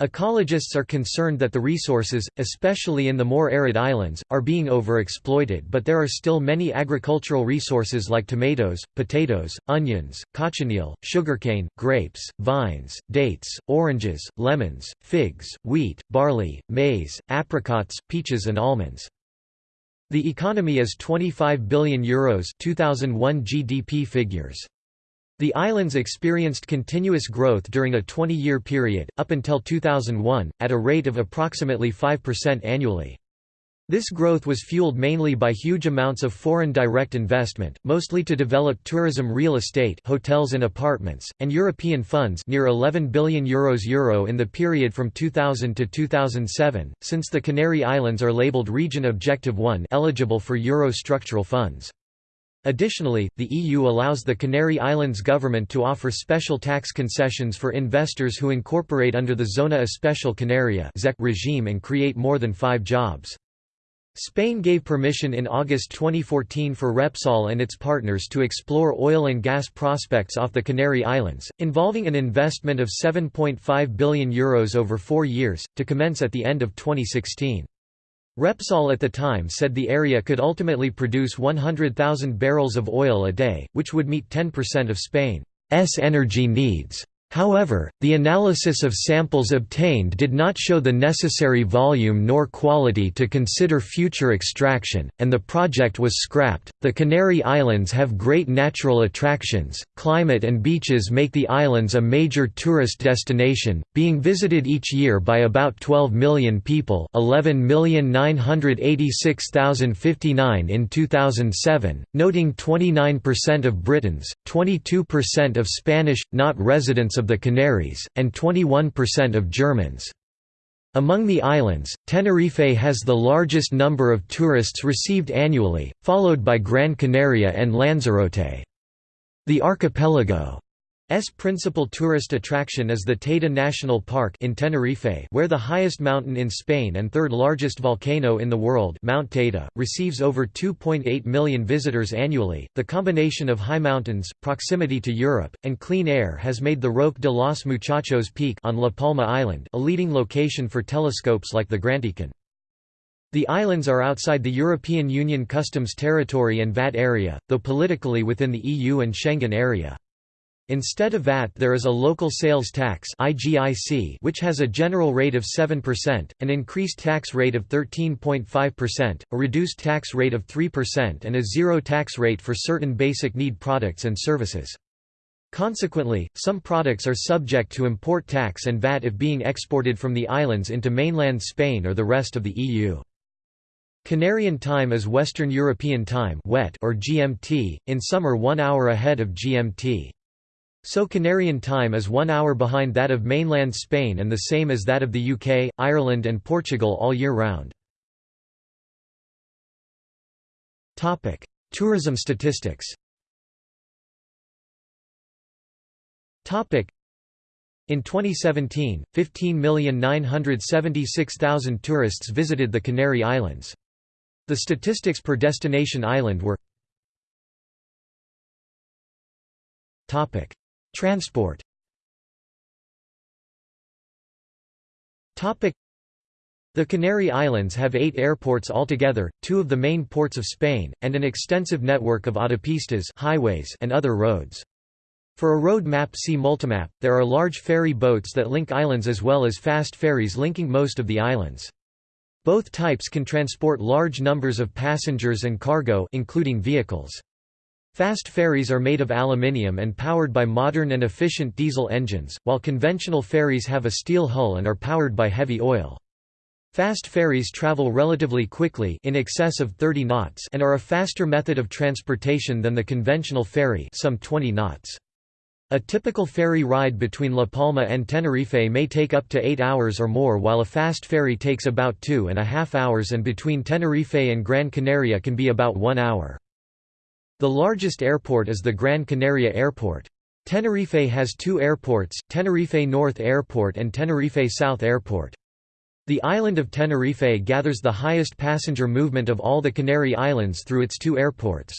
Ecologists are concerned that the resources, especially in the more arid islands, are being overexploited but there are still many agricultural resources like tomatoes, potatoes, onions, cochineal, sugarcane, grapes, vines, dates, oranges, lemons, figs, wheat, barley, maize, apricots, peaches and almonds. The economy is €25 billion Euros 2001 GDP figures. The islands experienced continuous growth during a 20-year period, up until 2001, at a rate of approximately 5% annually. This growth was fueled mainly by huge amounts of foreign direct investment, mostly to develop tourism real estate hotels and apartments, and European funds near 11 billion euros euro in the period from 2000 to 2007, since the Canary Islands are labelled Region Objective 1 eligible for Euro structural funds. Additionally, the EU allows the Canary Islands government to offer special tax concessions for investors who incorporate under the Zona Especial Canaria regime and create more than five jobs. Spain gave permission in August 2014 for Repsol and its partners to explore oil and gas prospects off the Canary Islands, involving an investment of €7.5 billion Euros over four years, to commence at the end of 2016. Repsol at the time said the area could ultimately produce 100,000 barrels of oil a day, which would meet 10% of Spain's energy needs. However, the analysis of samples obtained did not show the necessary volume nor quality to consider future extraction, and the project was scrapped. The Canary Islands have great natural attractions, climate and beaches make the islands a major tourist destination, being visited each year by about 12 million people 11,986,059 in 2007, noting 29% of Britons, 22% of Spanish, not residents of of the Canaries, and 21% of Germans. Among the islands, Tenerife has the largest number of tourists received annually, followed by Gran Canaria and Lanzarote. The archipelago S principal tourist attraction is the Teide National Park in Tenerife where the highest mountain in Spain and third largest volcano in the world Mount Teide, receives over 2.8 million visitors annually. The combination of high mountains, proximity to Europe, and clean air has made the Roque de los Muchachos Peak on La Palma Island a leading location for telescopes like the GranTeCan. The islands are outside the European Union customs territory and VAT area, though politically within the EU and Schengen area. Instead of VAT there is a local sales tax which has a general rate of 7%, an increased tax rate of 13.5%, a reduced tax rate of 3% and a zero tax rate for certain basic need products and services. Consequently, some products are subject to import tax and VAT if being exported from the islands into mainland Spain or the rest of the EU. Canarian time is Western European time or GMT, in summer one hour ahead of GMT. So Canarian time is one hour behind that of mainland Spain and the same as that of the UK, Ireland and Portugal all year round. Tourism statistics in 2017, 15,976,000 tourists visited the Canary Islands. The statistics per destination island were Transport the Canary Islands have eight airports altogether, two of the main ports of Spain, and an extensive network of autopistas highways and other roads. For a road map see Multimap, there are large ferry boats that link islands as well as fast ferries linking most of the islands. Both types can transport large numbers of passengers and cargo including vehicles. Fast ferries are made of aluminium and powered by modern and efficient diesel engines, while conventional ferries have a steel hull and are powered by heavy oil. Fast ferries travel relatively quickly in excess of 30 knots and are a faster method of transportation than the conventional ferry some 20 knots. A typical ferry ride between La Palma and Tenerife may take up to 8 hours or more while a fast ferry takes about two and a half hours and between Tenerife and Gran Canaria can be about one hour. The largest airport is the Gran Canaria Airport. Tenerife has two airports, Tenerife North Airport and Tenerife South Airport. The island of Tenerife gathers the highest passenger movement of all the Canary Islands through its two airports.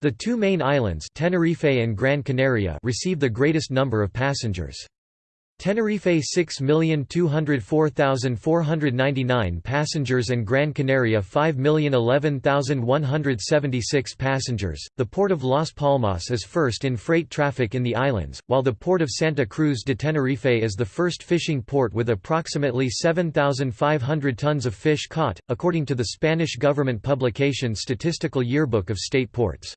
The two main islands Tenerife and Gran Canaria receive the greatest number of passengers. Tenerife 6,204,499 passengers and Gran Canaria 5,011,176 passengers. The port of Las Palmas is first in freight traffic in the islands, while the port of Santa Cruz de Tenerife is the first fishing port with approximately 7,500 tons of fish caught, according to the Spanish government publication Statistical Yearbook of State Ports.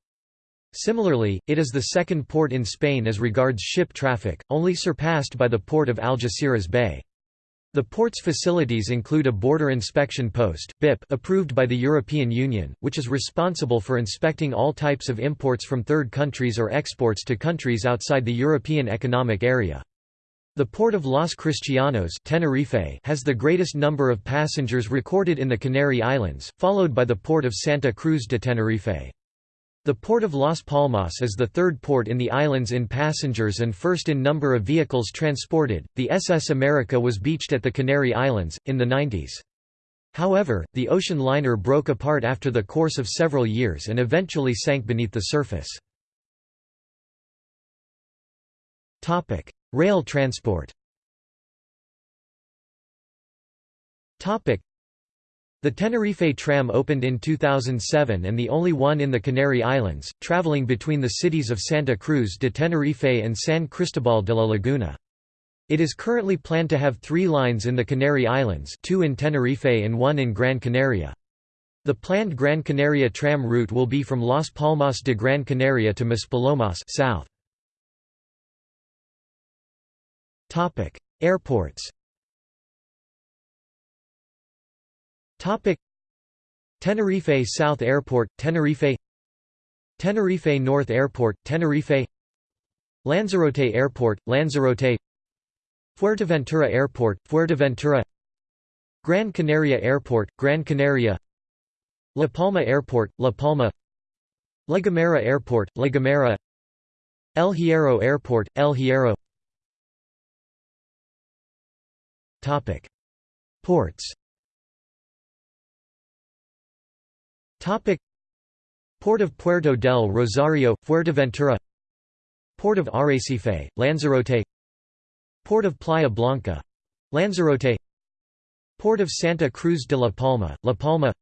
Similarly, it is the second port in Spain as regards ship traffic, only surpassed by the port of Algeciras Bay. The port's facilities include a border inspection post BIP approved by the European Union, which is responsible for inspecting all types of imports from third countries or exports to countries outside the European Economic Area. The port of Los Cristianos Tenerife has the greatest number of passengers recorded in the Canary Islands, followed by the port of Santa Cruz de Tenerife. The port of Las Palmas is the third port in the islands in passengers and first in number of vehicles transported. The SS America was beached at the Canary Islands, in the 90s. However, the ocean liner broke apart after the course of several years and eventually sank beneath the surface. Rail transport The Tenerife tram opened in 2007 and the only one in the Canary Islands, traveling between the cities of Santa Cruz de Tenerife and San Cristobal de la Laguna. It is currently planned to have three lines in the Canary Islands two in Tenerife and one in Gran Canaria. The planned Gran Canaria tram route will be from Las Palmas de Gran Canaria to Maspalomas south. Airports Tenerife South Airport, Tenerife. Tenerife North Airport, Tenerife. Lanzarote Airport, Lanzarote. Fuerteventura Airport, Fuerteventura. Gran Canaria Airport, Gran Canaria. La Palma Airport, La Palma. La Gomera Airport, La Gomera. El Hierro Airport, El Hierro. Ports Port of Puerto del Rosario, Fuerteventura. Port of Arrecife, Lanzarote. Port of Playa Blanca. Lanzarote. Port of Santa Cruz de la Palma, La Palma.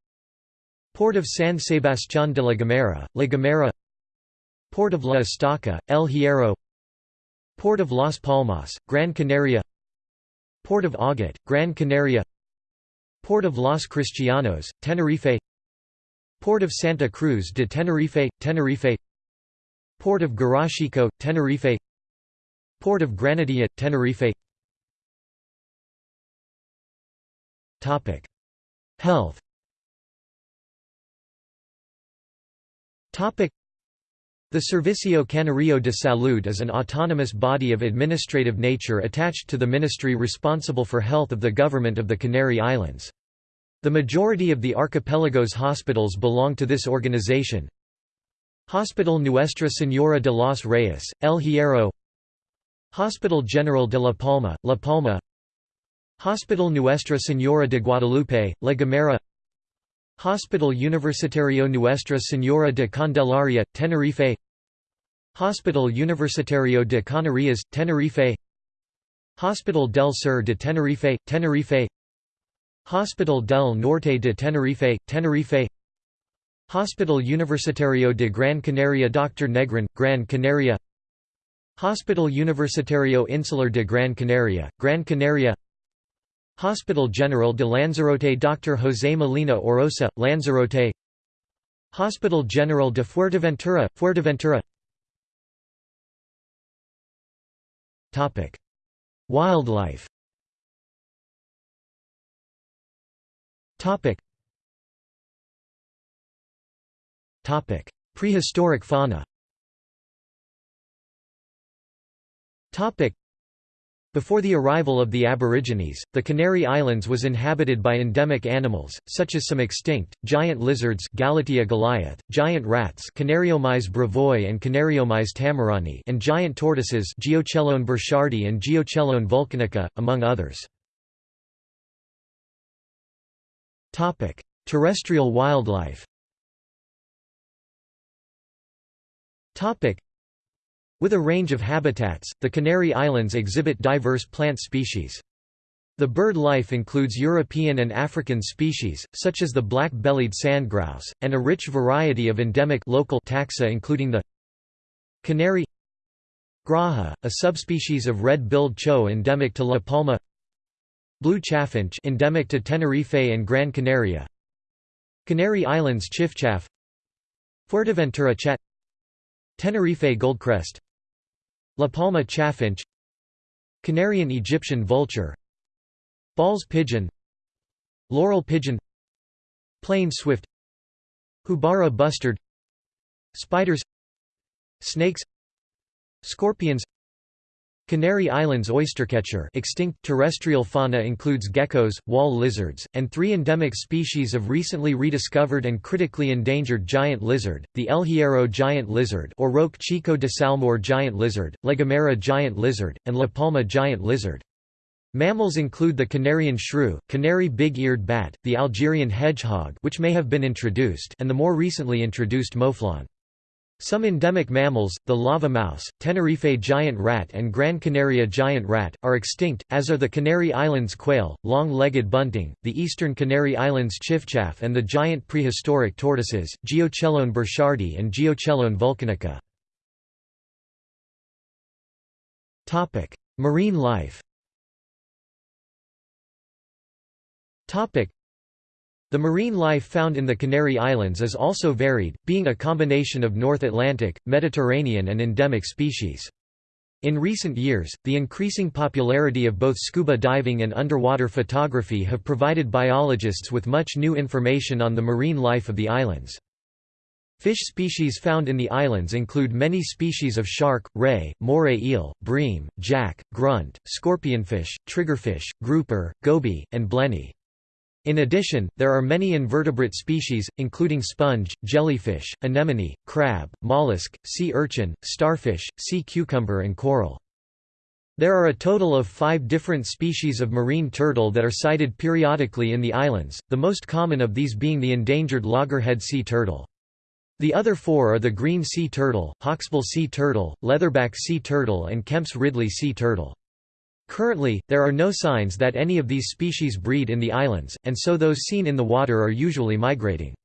Port of San Sebastián de la Gomera, La Gomera. Port of La Estaca, El Hierro. Port of Las Palmas, Gran Canaria. Port of Agaete, Gran Canaria. Port of Los Cristianos, Tenerife Port of Santa Cruz de Tenerife, Tenerife. Port of Garachico, Tenerife. Port of Granadilla, Tenerife. Health. The Servicio Canario de Salud is an autonomous body of administrative nature attached to the ministry responsible for health of the government of the Canary Islands. The majority of the archipelago's hospitals belong to this organization. Hospital Nuestra Señora de los Reyes, El Hierro. Hospital General de La Palma, La Palma. Hospital Nuestra Señora de Guadalupe, La Gomera. Hospital Universitario Nuestra Señora de Candelaria, Tenerife. Hospital Universitario de Canarias, Tenerife. Hospital del Sur de Tenerife, Tenerife Hospital del Norte de Tenerife, Tenerife. Hospital Universitario de Gran Canaria Dr. Negrin, Gran Canaria. Hospital Universitario Insular de Gran Canaria, Gran Canaria. Hospital General de Lanzarote Dr. José Molina Orosa, Lanzarote. Hospital General de Fuerteventura, Fuerteventura. Wildlife Topic. Topic: Prehistoric fauna. Topic: Before the arrival of the Aborigines, the Canary Islands was inhabited by endemic animals, such as some extinct, giant lizards Gallotia goliath, giant rats Canariomys bravoi and Canariomys tamarani and giant tortoises Geochelone burchardi and Geochelone vulcanica, among others. Topic: Terrestrial wildlife. Topic: With a range of habitats, the Canary Islands exhibit diverse plant species. The bird life includes European and African species, such as the black-bellied sandgrouse, and a rich variety of endemic local taxa including the canary graja, a subspecies of red-billed chough endemic to La Palma Blue chaffinch endemic to Tenerife and Gran Canaria. Canary Islands chiffchaff Fuerteventura chat Tenerife goldcrest. La Palma chaffinch. Canarian Egyptian vulture. Bolle's pigeon. Laurel pigeon. Plain swift. Houbara bustard. Spiders. Snakes. Scorpions Canary Islands oystercatcher extinct terrestrial fauna includes geckos, wall lizards, and three endemic species of recently rediscovered and critically endangered giant lizard, the El Hierro giant lizard or Roque Chico de Salmor giant lizard, La Gomera giant lizard, and La Palma giant lizard. Mammals include the Canarian shrew, canary big-eared bat, the Algerian hedgehog which may have been introduced and the more recently introduced mouflon. Some endemic mammals, the lava mouse, Tenerife giant rat and Gran Canaria giant rat, are extinct, as are the Canary Islands quail, long-legged bunting, the eastern Canary Islands chiffchaff and the giant prehistoric tortoises, Geochelone burchardi and Geochelone vulcanica. Marine life the marine life found in the Canary Islands is also varied, being a combination of North Atlantic, Mediterranean and endemic species. In recent years, the increasing popularity of both scuba diving and underwater photography have provided biologists with much new information on the marine life of the islands. Fish species found in the islands include many species of shark, ray, moray eel, bream, jack, grunt, scorpionfish, triggerfish, grouper, goby, and blenny. In addition, there are many invertebrate species, including sponge, jellyfish, anemone, crab, mollusk, sea urchin, starfish, sea cucumber and coral. There are a total of five different species of marine turtle that are sighted periodically in the islands, the most common of these being the endangered loggerhead sea turtle. The other four are the green sea turtle, hawksbill sea turtle, leatherback sea turtle and Kemp's Ridley sea turtle. Currently, there are no signs that any of these species breed in the islands, and so those seen in the water are usually migrating.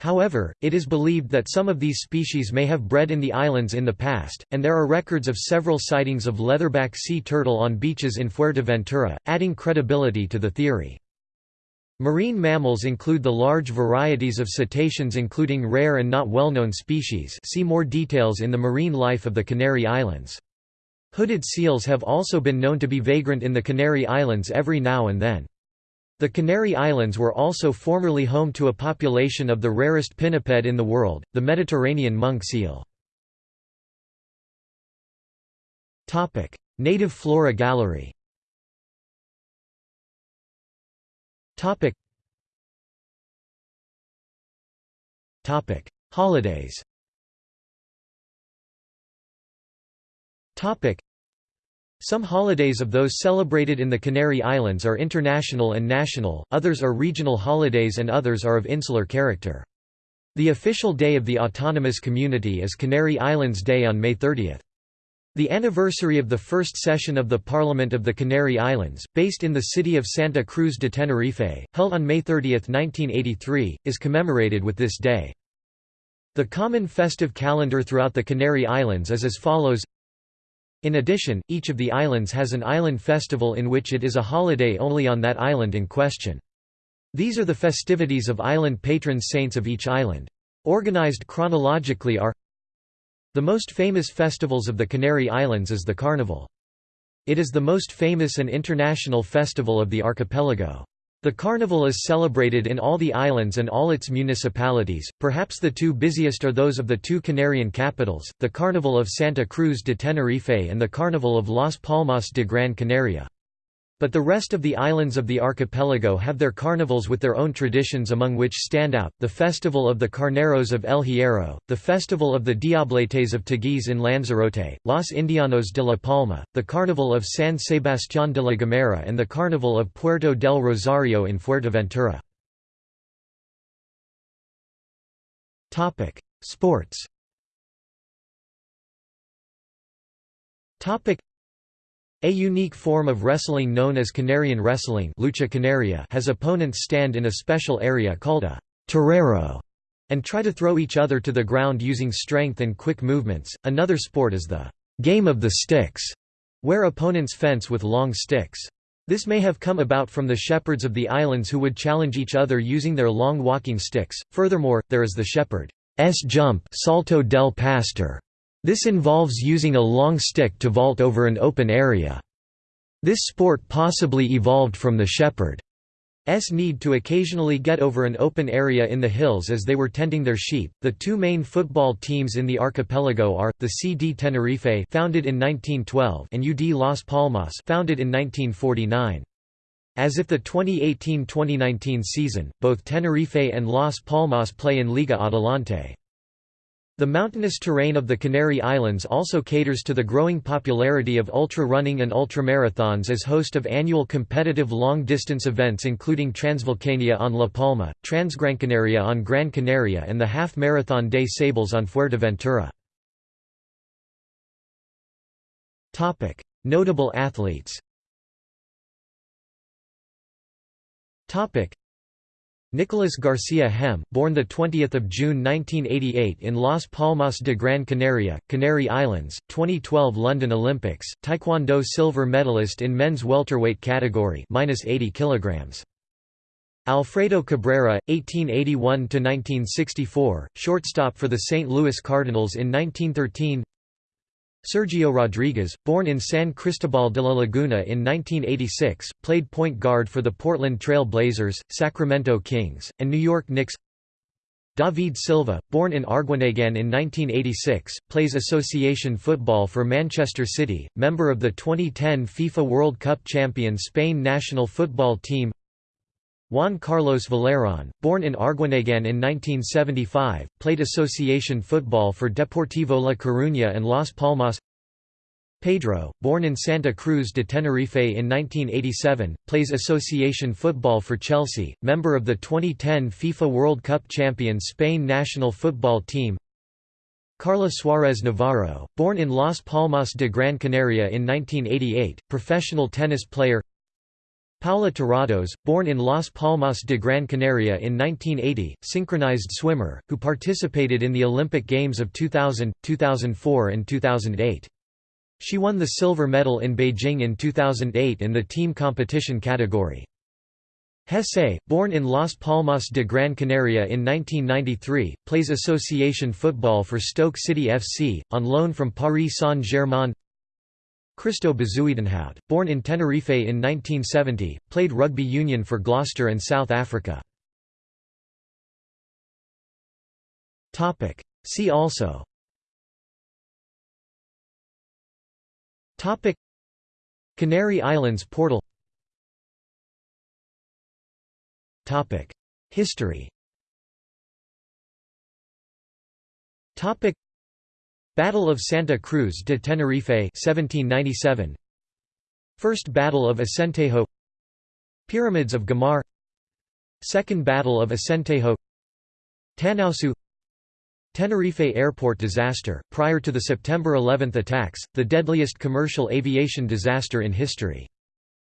However, it is believed that some of these species may have bred in the islands in the past, and there are records of several sightings of leatherback sea turtle on beaches in Fuerteventura, adding credibility to the theory. Marine mammals include the large varieties of cetaceans including rare and not well-known species see more details in the marine life of the Canary Islands. Hooded seals have also been known to be vagrant in the Canary Islands every now and then. The Canary Islands were also formerly home to a population of the rarest pinniped in the world, the Mediterranean monk seal. Native flora gallery Holidays Some holidays of those celebrated in the Canary Islands are international and national, others are regional holidays and others are of insular character. The official day of the autonomous community is Canary Islands Day on May 30. The anniversary of the first session of the Parliament of the Canary Islands, based in the city of Santa Cruz de Tenerife, held on May 30, 1983, is commemorated with this day. The common festive calendar throughout the Canary Islands is as follows in addition, each of the islands has an island festival in which it is a holiday only on that island in question. These are the festivities of island patron saints of each island. Organized chronologically are The most famous festivals of the Canary Islands is the Carnival. It is the most famous and international festival of the archipelago. The carnival is celebrated in all the islands and all its municipalities, perhaps the two busiest are those of the two Canarian capitals, the Carnival of Santa Cruz de Tenerife and the Carnival of Las Palmas de Gran Canaria. But the rest of the islands of the archipelago have their carnivals with their own traditions among which stand out, the Festival of the Carneros of El Hierro, the Festival of the Diabletes of Teguise in Lanzarote, Los Indianos de la Palma, the Carnival of San Sebastián de la Gomera and the Carnival of Puerto del Rosario in Fuerteventura. Sports a unique form of wrestling known as Canarian wrestling lucha canaria has opponents stand in a special area called a terrero and try to throw each other to the ground using strength and quick movements. Another sport is the game of the sticks, where opponents fence with long sticks. This may have come about from the shepherds of the islands who would challenge each other using their long walking sticks. Furthermore, there is the shepherd's jump, salto del pastor, this involves using a long stick to vault over an open area. This sport possibly evolved from the shepherd's need to occasionally get over an open area in the hills as they were tending their sheep. The two main football teams in the archipelago are the CD Tenerife, founded in 1912, and UD Las Palmas, founded in 1949. As if the 2018-2019 season, both Tenerife and Las Palmas play in Liga Adelante. The mountainous terrain of the Canary Islands also caters to the growing popularity of ultra-running and ultramarathons as host of annual competitive long-distance events including Transvulcania on La Palma, Transgrancanaria on Gran Canaria and the Half Marathon des Sables on Fuerteventura. Notable athletes Nicolas Garcia Hemme, born 20 June 1988 in Las Palmas de Gran Canaria, Canary Islands, 2012 London Olympics, Taekwondo silver medalist in men's welterweight category minus 80 kilograms. Alfredo Cabrera, 1881–1964, shortstop for the St. Louis Cardinals in 1913 Sergio Rodriguez, born in San Cristobal de la Laguna in 1986, played point guard for the Portland Trail Blazers, Sacramento Kings, and New York Knicks. David Silva, born in Arguineguin in 1986, plays association football for Manchester City, member of the 2010 FIFA World Cup champion Spain national football team Juan Carlos Valerón, born in Arguineguin in 1975, played association football for Deportivo La Coruña and Las Palmas. Pedro, born in Santa Cruz de Tenerife in 1987, plays association football for Chelsea, member of the 2010 FIFA World Cup champion Spain national football team. Carla Suarez Navarro, born in Las Palmas de Gran Canaria in 1988, professional tennis player Paula Terrados, born in Las Palmas de Gran Canaria in 1980, synchronized swimmer, who participated in the Olympic Games of 2000, 2004 and 2008. She won the silver medal in Beijing in 2008 in the team competition category. Jesé, born in Las Palmas de Gran Canaria in 1993, plays association football for Stoke City FC, on loan from Paris Saint-Germain Christo Bezuidenhout, born in Tenerife in 1970, played rugby union for Gloucester and South Africa. See also. Topic. Canary Islands portal. Topic. History Battle of Santa Cruz de Tenerife 1797 First Battle of Acentejo. Pyramids of Güímar Second Battle of Acentejo. Tanausu. Tenerife airport disaster, prior to the September 11 attacks, the deadliest commercial aviation disaster in history.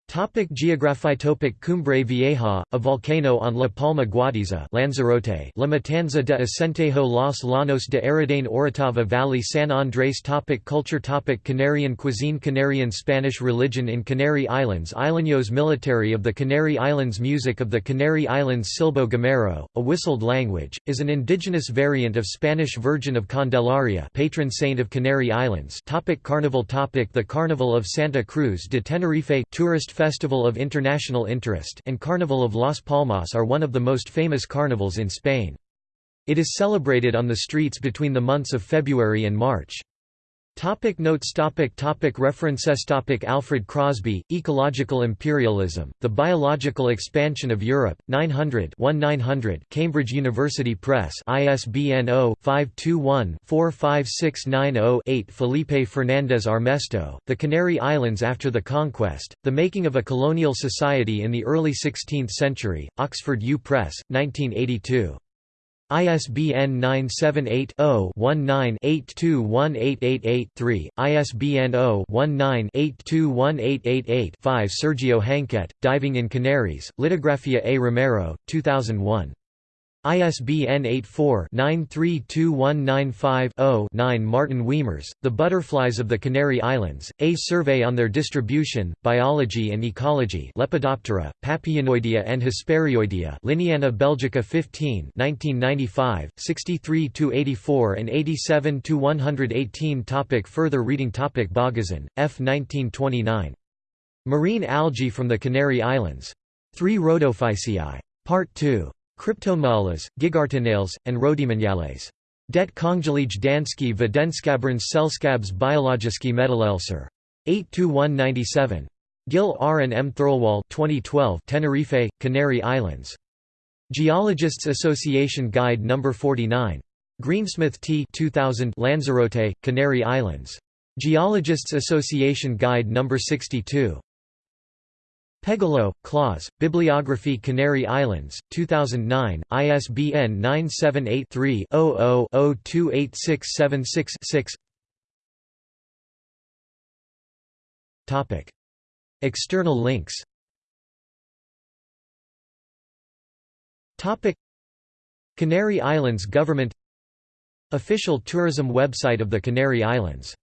Topic geography Topic Cumbre Vieja, a volcano on La Palma Guatiza Lanzarote La Matanza de Acentejo Los Llanos de Aridane Orotava Valley San Andrés. Topic Culture. Topic Canarian cuisine. Canarian Spanish religion in Canary Islands. Isleños military of the Canary Islands. Music of the Canary Islands. Silbo Gomero, a whistled language, is an indigenous variant of Spanish Virgin of Candelaria patron saint of Canary Islands. Topic Carnival. Topic The Carnival of Santa Cruz de Tenerife. Tourist Festival of International Interest and Carnival of Las Palmas are one of the most famous carnivals in Spain. It is celebrated on the streets between the months of February and March. Topic notes. Topic topic. References. Topic. Alfred Crosby, Ecological Imperialism, The Biological Expansion of Europe, 900 1900 Cambridge University Press ISBN 0-521-45690-8 Felipe Fernández Armesto, The Canary Islands After the Conquest, The Making of a Colonial Society in the Early Sixteenth Century, Oxford U Press, 1982. ISBN 978-0-19-821888-3, ISBN 0-19-821888-5 Sergio Hanquet, Diving in Canaries, Litografía A. Romero, 2001. ISBN 84-932195-0-9 Martin Wiemers, The Butterflies of the Canary Islands, A Survey on Their Distribution, Biology and Ecology Lepidoptera, Papilionoidea and Hesperioidea Linneana Belgica 15 1995, 63–84 and 87–118 Topic Further reading Topic Børgesen, F. 1929. Marine algae from the Canary Islands. 3 Rhodophyceae. Part 2. Cryptonemiales, gigartinales, and Rhodymeniales. Det kongelige danske videnskabernes selskabs biologiske meddelelser. 8–197. Gill R. and M. Thirlwall 2012 Tenerife, Canary Islands. Geologists Association Guide No. 49. Greensmith T 2000 Lanzarote, Canary Islands. Geologists Association Guide No. 62. Pegolo, Claus, Bibliography Canary Islands, 2009, ISBN 978-3-00-028676-6 External links. Canary Islands government Official tourism website of the Canary Islands